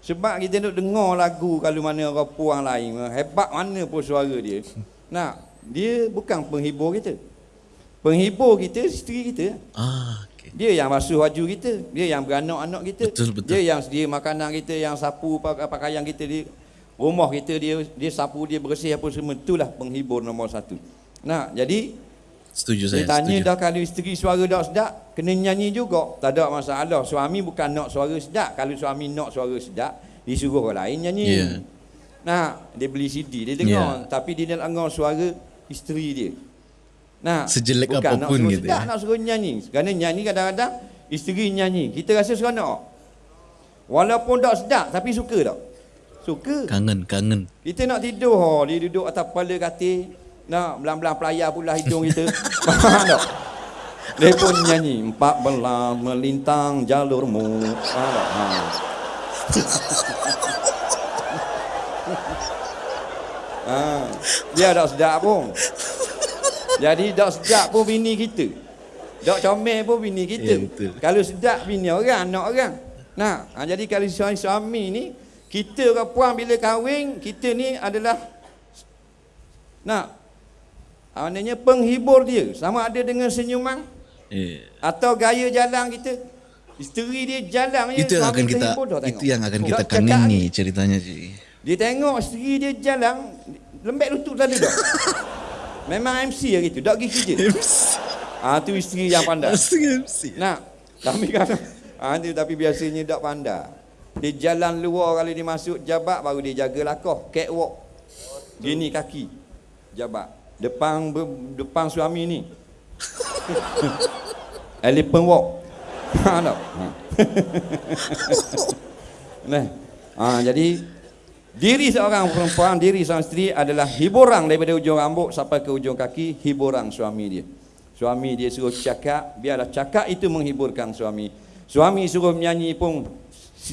Sebab kita nak dengar lagu kalau mana orang puang lain, hebat mana pun suara dia. <laughs> Nak dia bukan penghibur kita. Penghibur kita isteri kita. Ah, okey. Dia yang basuh baju kita, dia yang beranak-anak kita. Betul, betul. Dia yang sedia makanan kita, yang sapu pak- pakaian kita di rumah kita dia dia sapu dia bersih apa semua itulah penghibur nombor satu. Nah, jadi Setuju dia saya, tanya setuju. dah kalau isteri suara tak sedap, kena nyanyi juga. Tak ada masalah. Suami bukan nak suara sedap. Kalau suami nak suara sedap, disuruh orang lain nyanyi. Ya. Nah, dia beli CD, dia dengar. Ya. Tapi dia nak dengar suara isteri dia. Nah, Sejelek bukan apapun nak gitu sedap, ya. nak suruh nyanyi. Kerana nyanyi kadang-kadang isteri nyanyi. Kita rasa seronok. Walaupun tak sedap, tapi suka tak? Suka. Kangen, kangen. Kita nak tidur, oh, dia duduk atas kepala katil, nak belang-belang pelayar pula hidung kita. <laughs> Faham tak? Dia pun nyanyi, empat belas melintang jalurmu. Faham tak? Ha. <laughs> ha. Dia tak sedap pun. Jadi tak sedap pun bini kita. Tak comel pun bini kita. Ya, betul. Kalau sedap bini orang, anak orang. Nah, ha, jadi kalau suami-suami ni, kita orang puan bila kahwin, kita ni adalah nak ha, maknanya penghibur dia. Sama ada dengan senyuman Eh, atau gaya jalan kita. Isteri dia jalan je, itu yang suami akan kita tengok. itu yang akan kita cakap kangeni ni. ceritanya Cik. Dia tengok isteri dia jalan, lembek lutut selalu <laughs> dah. Memang MC lah gitu, tak pergi kerja. <laughs> Ah tu isteri yang pandai. MC. Nah, tapi kan ah tu tapi biasanya tak pandai. Dia jalan luar kalau dia masuk jabat baru dia jaga lakoh, catwalk. Gini kaki. Jabat. Depan ber- depan suami ni. <laughs> Elephant walk. <laughs> Ha tak? Ha. nah. Ah jadi diri seorang perempuan, diri seorang isteri adalah hiburan daripada ujung rambut sampai ke ujung kaki, hiburan suami dia. Suami dia suruh cakap, biarlah cakap itu menghiburkan suami. Suami suruh menyanyi pun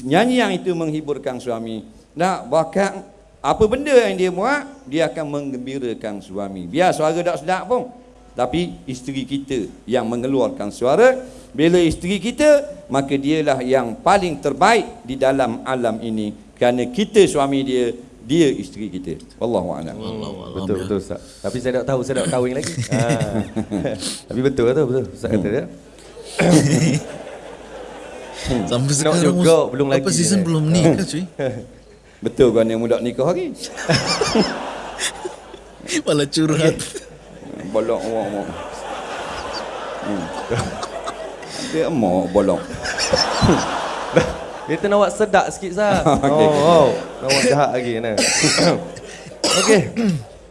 nyanyi yang itu menghiburkan suami. Nah, bahkan apa benda yang dia buat, dia akan menggembirakan suami. Biar suara tak sedap pun. Tapi isteri kita yang mengeluarkan suara. Bila isteri kita, maka dialah yang paling terbaik di dalam alam ini. Kerana kita suami dia, dia isteri kita. Wallahualam. Betul betul Ustaz. Tapi saya tak tahu saya nak kahwin lagi. ha. <laughs> <laughs> Tapi betul tu betul Ustaz kata dia. <coughs> Sampai Nak sekarang juga, belum lagi Apa season belum nikah cuy? <laughs> Betul kan yang muda nikah hari? Malah curhat. Bolong orang. Hmm. Dia emok bolong. Dia tu nak buat sedak sikit sah. <laughs> Okey, oh, oh. Nak buat jahat lagi kan. <coughs> Okey.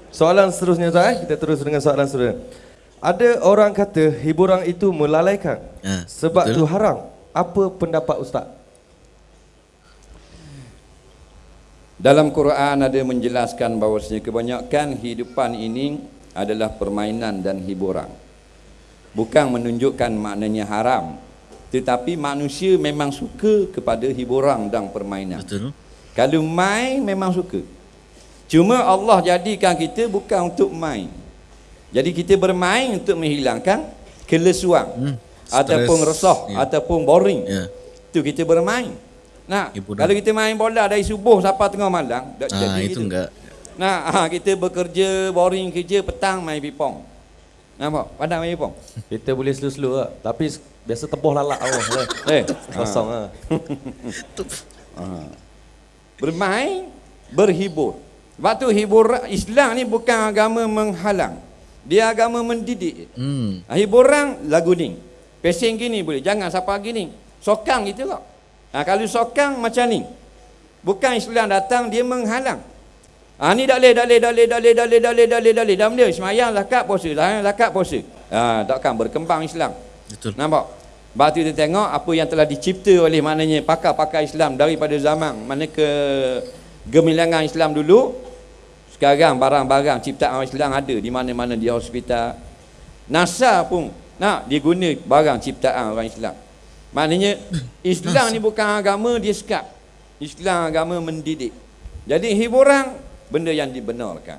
Soalan seterusnya Ustaz eh. Kita terus dengan soalan seterusnya. Ada orang kata hiburan itu melalaikan. Ha, sebab betul. tu haram. Apa pendapat Ustaz? Dalam Quran ada menjelaskan bahawasanya kebanyakan hidupan ini adalah permainan dan hiburan. Bukan menunjukkan maknanya haram. Tetapi manusia memang suka kepada hiburan dan permainan. Betul. Kalau main memang suka. Cuma Allah jadikan kita bukan untuk main. Jadi kita bermain untuk menghilangkan kelesuan. Hmm, ataupun resah Ya. ataupun boring. Ya. Itu kita bermain. Nah, Hiburan. kalau kita main bola dari subuh sampai tengah malam, tak Ah, jadi itu gitu. enggak. Nah, ah, kita bekerja boring kerja petang main pipong. Nampak? Padang main pipong. Kita boleh slow-slow lah. Tapi biasa teboh lalak awak lah. Eh, Kosong lah. <laughs> bermain, berhibur. Waktu hibur Islam ni bukan agama menghalang. Dia agama mendidik. Hmm. Ha, hiburan lagu ni. Pesing gini boleh. Jangan siapa gini. Sokang gitu kok. Ha, kalau sokang macam ni. Bukan Islam datang dia menghalang. Ha, ni tak boleh, tak boleh, tak boleh, tak boleh, tak boleh, tak boleh, tak boleh, tak boleh. Dah boleh. Semayang, zakat, puasa. Semayang, zakat, puasa. Ha, takkan berkembang Islam. Betul. Nampak? Tu kita tengok apa yang telah dicipta oleh maknanya pakar-pakar Islam daripada zaman mana ke gemilangan Islam dulu sekarang barang-barang ciptaan Islam ada di mana-mana di hospital. NASA pun nak dia guna barang ciptaan orang Islam. Maknanya Islam ni bukan agama dia sekap. Islam agama mendidik. Jadi hiburan benda yang dibenarkan.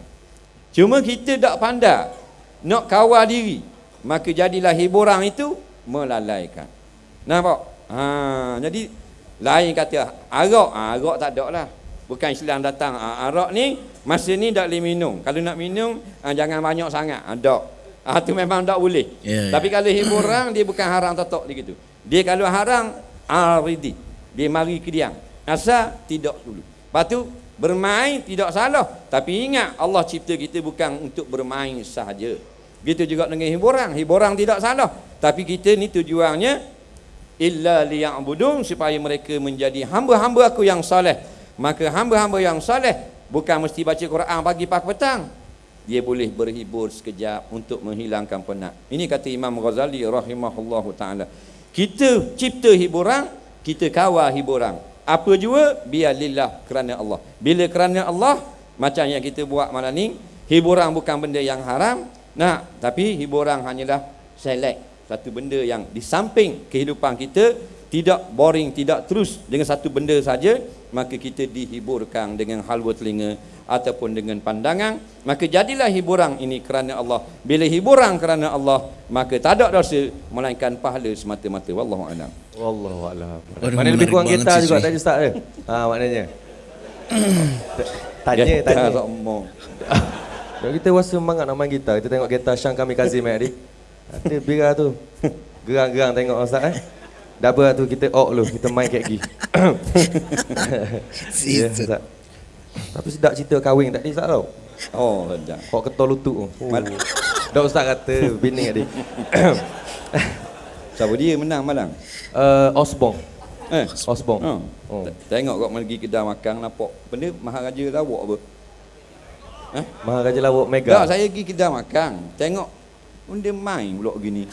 Cuma kita tak pandai nak kawal diri maka jadilah hiburan itu melalaikan nampak ha, jadi lain kata arak ha, arak tak ada lah Bukan Islam datang. Ah, arak ni masa ni tak boleh minum. Kalau nak minum ah, jangan banyak sangat. Ah, tak. Ah tu memang tak boleh. Ya, Tapi kalau hiburan <coughs> dia bukan haram tatok dia gitu. Dia kalau haram aridi. Dia mari ke dia. Asal tidak dulu. Lepas tu bermain tidak salah. Tapi ingat Allah cipta kita bukan untuk bermain sahaja. Gitu juga dengan hiburan. Hiburan tidak salah. Tapi kita ni tujuannya illa liya'budun supaya mereka menjadi hamba-hamba aku yang soleh. Maka hamba-hamba yang soleh bukan mesti baca Quran pagi pagi petang. Dia boleh berhibur sekejap untuk menghilangkan penat. Ini kata Imam Ghazali rahimahullahu taala. Kita cipta hiburan, kita kawal hiburan. Apa jua biar lillah kerana Allah. Bila kerana Allah macam yang kita buat malam ni, hiburan bukan benda yang haram. Nah, tapi hiburan hanyalah select satu benda yang di samping kehidupan kita tidak boring, tidak terus dengan satu benda saja, maka kita dihiburkan dengan halwa telinga ataupun dengan pandangan, maka jadilah hiburan ini kerana Allah. Bila hiburan kerana Allah, maka tak ada dosa melainkan pahala semata-mata. Wallahu a'lam. Wallahu a'lam. Mana lebih kurang kita juga tadi Ustaz eh. Ha maknanya. tanya Ya, tanya. sombong. Kalau <laughs> kita rasa semangat nak main gitar, kita tengok gitar Syang kami Kazim eh adik. Ada bira tu. Gerang-gerang tengok Ustaz eh. Dah tu kita ok lu, kita main kayak gini. <coughs> Ya. Ustaz. Tapi sedap cerita kahwin tadi Ustaz tau. Oh, sedap. Kok ketol lutut tu. Oh. Mal- Dah Ustaz kata bini adik. <coughs> Siapa dia menang malang? uh, Osbong. Eh, Osbong. Oh. Oh. Tengok kau pergi kedai makan nampak benda maharaja lawak apa? Eh? Maharaja Lawak Mega. Tak, saya pergi kedai makan. Tengok benda main pula gini. <laughs>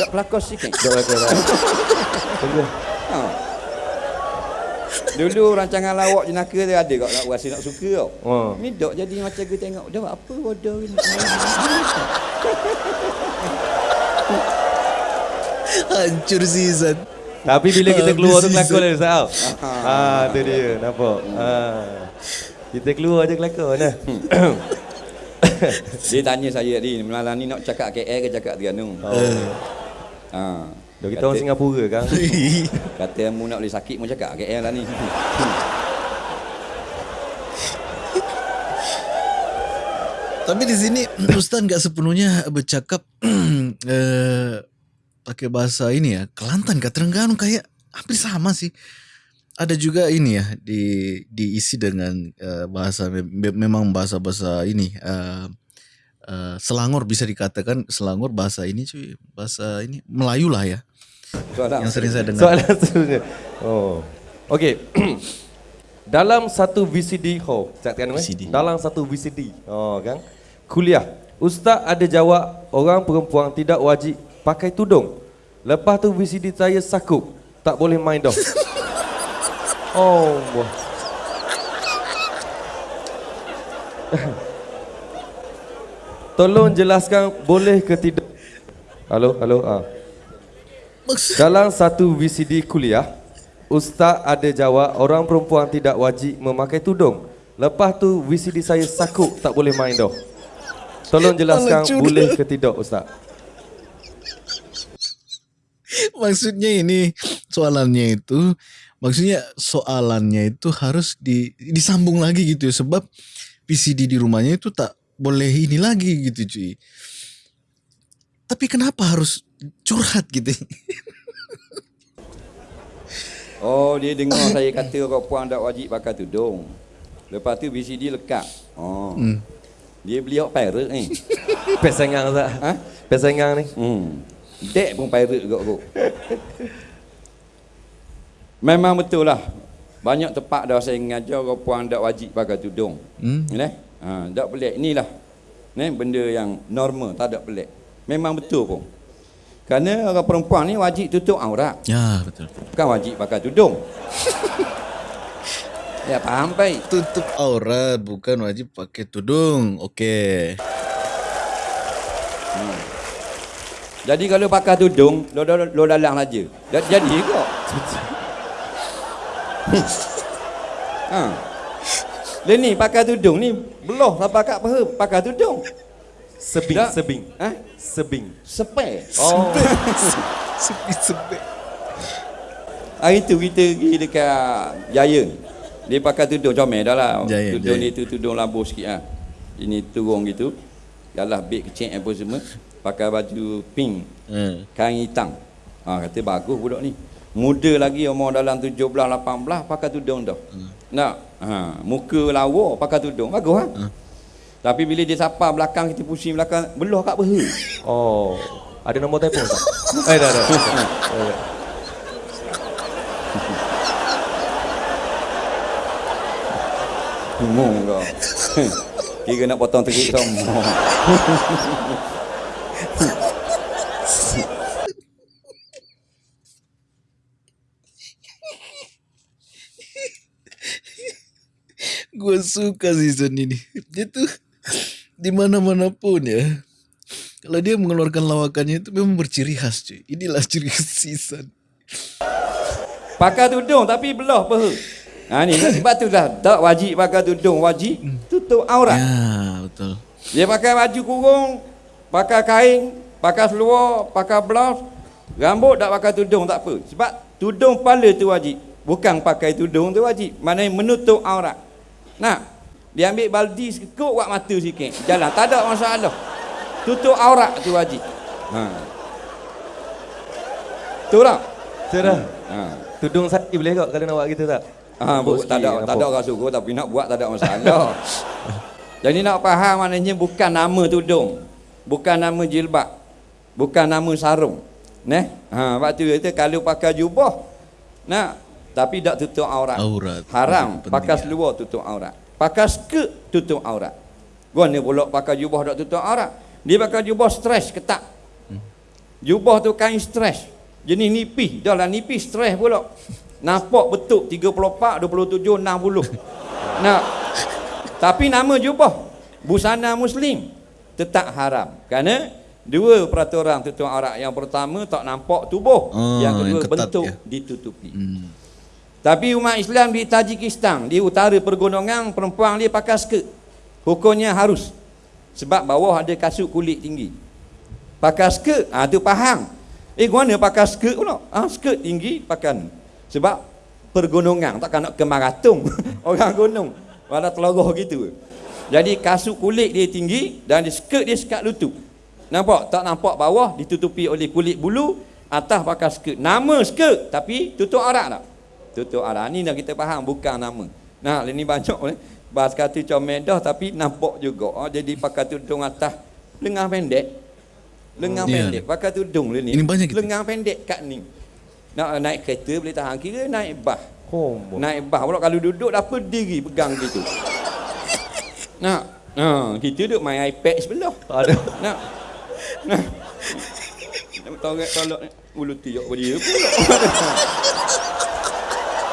Tak pelakon sikit. Dok lah kau. Tunggu. Ha. Dulu rancangan lawak jenaka dia ada kau nak rasa nak suka tau. Oh. Ni dok jadi macam aku tengok dah apa bodoh ni. <laughs> Hancur season. Tapi bila kita keluar tu season. lah Ustaz. Ha, tu dia. Nampak? Ha. Kita keluar je kelakon lah. <laughs> Dia tanya saya tadi malam ni nak cakap KL ke cakap Terengganu. Oh. Ha. Dah kita orang Singapura kan. <laughs> Kata mu nak boleh sakit mu cakap KL lah ni. <laughs> Tapi di sini <clears throat> Ustaz nggak sepenuhnya bercakap <clears throat> eh, pakai bahasa ini ya. Kelantan ke Terengganu kayak hampir sama sih. Ada juga ini ya di diisi dengan eh, bahasa me- memang bahasa-bahasa ini eh, eh, Selangor bisa dikatakan Selangor bahasa ini cuy bahasa ini Melayu lah ya Soalan. yang sering saya dengar. Soalan seterusnya. Oh. Okey. <clears throat> Dalam satu VCD, oh, cakap kan VCD. Dalam satu VCD, oh kan? Kuliah. Ustaz ada jawab orang perempuan tidak wajib pakai tudung. Lepas tu VCD saya sakup, tak boleh main dah. <laughs> oh. Tolong jelaskan boleh ke tidak? Halo, halo. Ah. Dalam satu VCD kuliah, Ustaz ada jawab orang perempuan tidak wajib memakai tudung. Lepas tu VCD saya sakut tak boleh main dah. Tolong jelaskan boleh ke tidak Ustaz? maksudnya ini soalannya itu maksudnya soalannya itu harus di, disambung lagi gitu ya sebab PCD di rumahnya itu tak boleh ini lagi gitu cuy. Tapi kenapa harus curhat gitu? <laughs> Oh, dia dengar saya kata orang puan tak wajib pakai tudung. Lepas tu VCD lekat. Oh. Hmm. Dia beli hak pirate ni. Pesengang Ustaz. Ha? Pesengang ni. Hmm. Dek pun pirate juga kok. <laughs> Memang betul lah. Banyak tempat dah saya mengajar orang puan tak wajib pakai tudung. Hmm. Hmm. Ha, tak pelik. Inilah. Ni benda yang normal, tak ada pelik. Memang betul pun. Kerana orang perempuan ni wajib tutup aurat. Ya betul. Bukan wajib pakai tudung. <laughs> ya faham baik. Tutup aurat bukan wajib pakai tudung. Okey. Jadi kalau pakai tudung, lo lo, lo dalang saja. Dah jadi kok. Ha. Dia ni pakai tudung ni beloh sampai kat peha pakai tudung. Sebing, Tak. sebing. Ha? Sebing. Sepek. Oh. <laughs> Sepi-sepi. Hari tu kita pergi dekat Jaya. Dia pakai tudung comel dah lah. Jaya, tudung jaya. ni tu tudung lambu sikit ah. Ini turun gitu. Yalah beg kecil apa semua. Pakai baju pink, Hmm. kain hitam. Ha, kata bagus budak ni. Muda lagi umur dalam 17 18 pakai tudung dah. Hmm. Nak ha, muka lawa pakai tudung. Bagus ha? Hmm. Tapi bila dia sapa belakang kita pusing belakang belah kat beha. <laughs> Oh, ada nombor telefon tak? Eh, dah, dah. Ngomong kau. <laughs> Kira nak potong terik <laughs> semua. Gue suka season ini. Dia tuh di mana-mana pun ya. Kalau dia mengeluarkan lawakannya itu memang berciri khas cuy. Inilah ciri khas season. Pakai tudung tapi belah peha. Ha ni sebab tu dah tak wajib pakai tudung, wajib tutup aurat. Ya betul. Dia pakai baju kurung, pakai kain, pakai seluar, pakai blouse, rambut tak pakai tudung tak apa. Sebab tudung kepala tu wajib. Bukan pakai tudung tu wajib. Maknanya menutup aurat. Nah, dia ambil baldi sekut buat mata sikit. Jalan, tak ada masalah. Tutup aurat tu wajib. Ha. Tu? Betul dah. Ha. Tudung sakit boleh kok kalau nak buat gitu tak? Ha, Nampak tak ada tak ada orang suruh tapi nak buat tak ada masalah. <laughs> Jadi nak faham maknanya bukan nama tudung. Bukan nama jilbab. Bukan nama sarung. Neh. Ha, waktu tu kata kalau pakai jubah nak tapi tak tutup aurat. Aurat. Haram pakai ya. seluar tutup aurat. Pakai skirt tutup aurat. Gua ni pula pakai jubah tak tutup aurat. Dia pakai jubah stres ketat. Jubah tu kain stres. Jenis nipis. Dah lah nipis stres pula. Nampak betul 34, 27, 60. Nah. Tapi nama jubah busana muslim tetap haram. Kerana dua peraturan tutup aurat. Yang pertama tak nampak tubuh. Oh, yang kedua yang ketat, bentuk ya. ditutupi. Hmm. Tapi umat Islam di Tajikistan, di utara pergunungan, perempuan dia pakai skirt. Hukumnya harus. Sebab bawah ada kasut kulit tinggi. Pakai skirt, ah tu faham. Eh mana pakai skirt pula? Ah skirt tinggi pakai. Sebab pergunungan takkan nak ke maratung <laughs> orang gunung. Walau teloroh gitu. Jadi kasut kulit dia tinggi dan di skirt dia sekat lutut. Nampak? Tak nampak bawah ditutupi oleh kulit bulu, atas pakai skirt. Nama skirt tapi tutup aurat tak? Tutup aurat. Ni dah kita faham bukan nama. Nah, ini banyak ni. Bahas kata comel dah tapi nampak juga. Oh, jadi pakai tudung atas lengan pendek. Lengan Hmm. Pendek. Pakai tudung ni. Ini banyak. Lengan pendek kat ni. Nak naik kereta boleh tahan kira naik bas. Homo. Naik bas pula kalau duduk dah berdiri pegang gitu. Nak. Ha, kita duduk main iPad sebelah. Ada. Nak. Nak. Nak tolak tolak ulu tiok dia pula.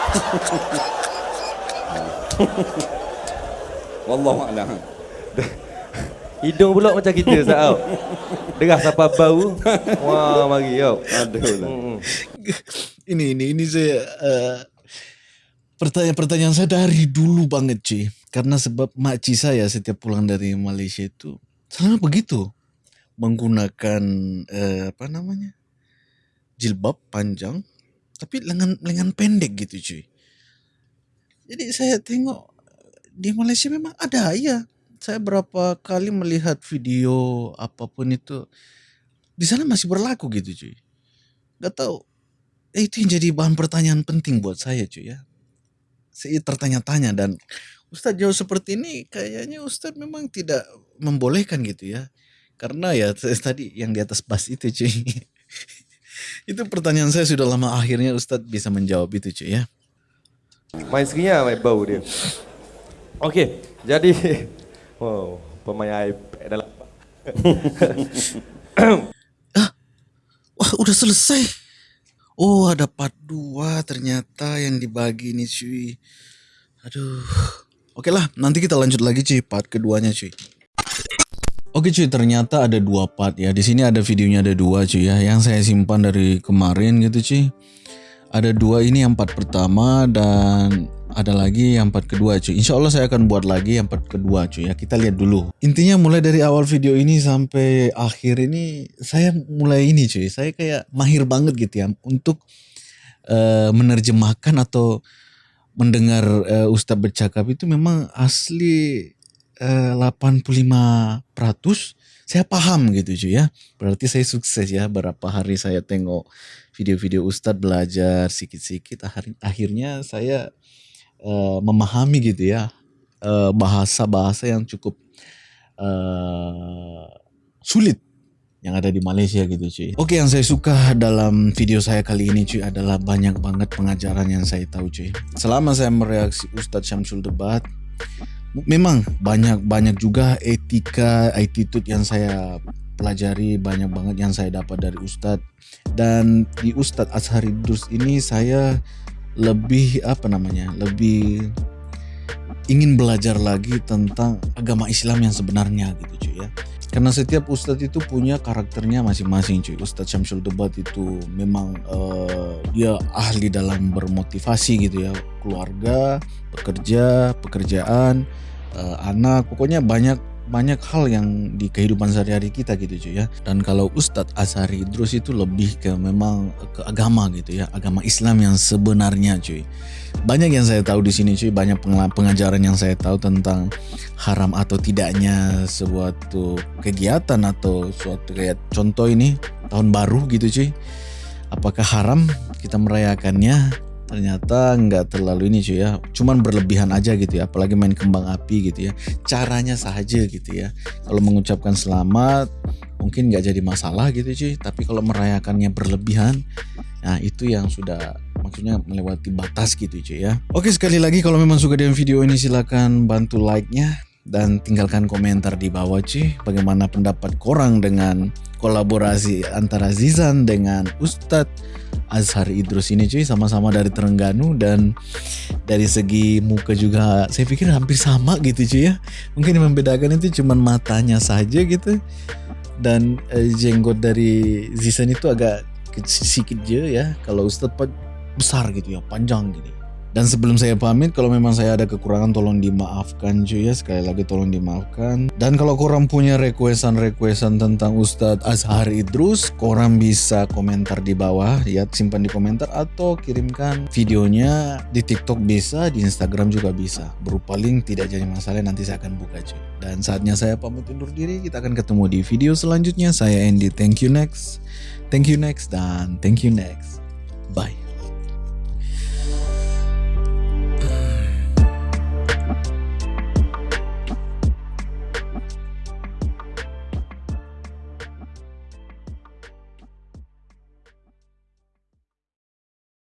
<laughs> Wallahu a'lam. Hidung pula macam kita Ustaz tau. Derah sampai bau. Wah, mari tau. Aduh lah. Hmm. Ini ini ini saya eh, pertanyaan-pertanyaan saya dari dulu banget cuy. Karena sebab makci saya setiap pulang dari Malaysia itu selalu begitu menggunakan eh, apa namanya jilbab panjang tapi lengan lengan pendek gitu cuy. Jadi saya tengok di Malaysia memang ada ya. Saya berapa kali melihat video apa pun itu di sana masih berlaku gitu cuy. Gak tahu Eh, itu yang jadi bahan pertanyaan penting buat saya cuy ya. Saya tertanya-tanya dan Ustadz jauh seperti ini kayaknya Ustadz memang tidak membolehkan gitu ya. Karena ya tadi yang di atas bas itu cuy. Itu pertanyaan saya sudah lama akhirnya Ustadz bisa menjawab itu cuy ya. Main sekiranya main bau dia. Okey, jadi <laughs> wow, pemain iPad dalam <laughs> Wah udah selesai. Oh ada part 2 ternyata yang dibagi nih cuy. Aduh. Oke lah nanti kita lanjut lagi cuy part keduanya cuy. Oke cuy ternyata ada dua part ya. Di sini ada videonya ada dua cuy ya. Yang saya simpan dari kemarin gitu cuy. Ada dua ini yang part pertama dan ada lagi yang part kedua cuy. Insya Allah saya akan buat lagi yang part kedua cuy ya. Kita lihat dulu. Intinya mulai dari awal video ini sampai akhir ini saya mulai ini cuy. Saya kayak mahir banget gitu ya untuk eh, menerjemahkan atau mendengar uh, Ustadz bercakap itu memang asli uh, 85% saya paham gitu cuy ya. Berarti saya sukses ya berapa hari saya tengok video-video Ustadz belajar sikit-sikit akhirnya saya uh, memahami gitu ya uh, bahasa-bahasa yang cukup uh, sulit yang ada di Malaysia gitu cuy. Oke yang saya suka dalam video saya kali ini cuy adalah banyak banget pengajaran yang saya tahu cuy. Selama saya mereaksi Ustadz Syamsul Debat, memang banyak banyak juga etika, attitude yang saya pelajari banyak banget yang saya dapat dari Ustadz. Dan di Ustadz Ashari Dus ini saya lebih apa namanya lebih ingin belajar lagi tentang agama Islam yang sebenarnya gitu cuy ya karena setiap ustadz itu punya karakternya masing-masing cuy. Ustadz Syamsul Debat itu memang uh, dia ahli dalam bermotivasi gitu ya. Keluarga pekerja pekerjaan uh, anak pokoknya banyak banyak hal yang di kehidupan sehari-hari kita gitu cuy ya. Dan kalau Ustadz Asari Idrus itu lebih ke memang ke agama gitu ya, agama Islam yang sebenarnya cuy. Banyak yang saya tahu di sini cuy, banyak pengajaran yang saya tahu tentang haram atau tidaknya sebuah kegiatan atau suatu kayak contoh ini tahun baru gitu cuy. Apakah haram kita merayakannya ternyata nggak terlalu ini cuy ya cuman berlebihan aja gitu ya apalagi main kembang api gitu ya. Caranya saja gitu ya. Kalau mengucapkan selamat mungkin nggak jadi masalah gitu cuy. Tapi kalau merayakannya berlebihan nah itu yang sudah maksudnya melewati batas gitu cuy ya. Oke sekali lagi kalau memang suka dengan video ini silahkan bantu like nya dan tinggalkan komentar di bawah cuy. Bagaimana pendapat korang dengan kolaborasi antara Zizan dengan Ustadz Azhar Idrus ini cuy. Sama-sama dari Terengganu dan dari segi muka juga saya pikir hampir sama gitu cuy ya. Mungkin yang membedakan itu cuma matanya saja gitu. Dan eh, jenggot dari Zizan itu agak sedikit aja ya. Kalau Ustadz besar gitu ya panjang gini dan sebelum saya pamit, kalau memang saya ada kekurangan tolong dimaafkan cuy ya. Sekali lagi tolong dimaafkan. Dan kalau korang punya requestan-requestan tentang Ustadz Azhar Idrus, korang bisa komentar di bawah. Ya, simpan di komentar atau kirimkan videonya di TikTok bisa, di Instagram juga bisa. Berupa link tidak jadi masalah nanti saya akan buka cuy. Dan saatnya saya pamit undur diri. Kita akan ketemu di video selanjutnya. Saya Andy. Thank you next. Thank you next dan thank you next. Bye.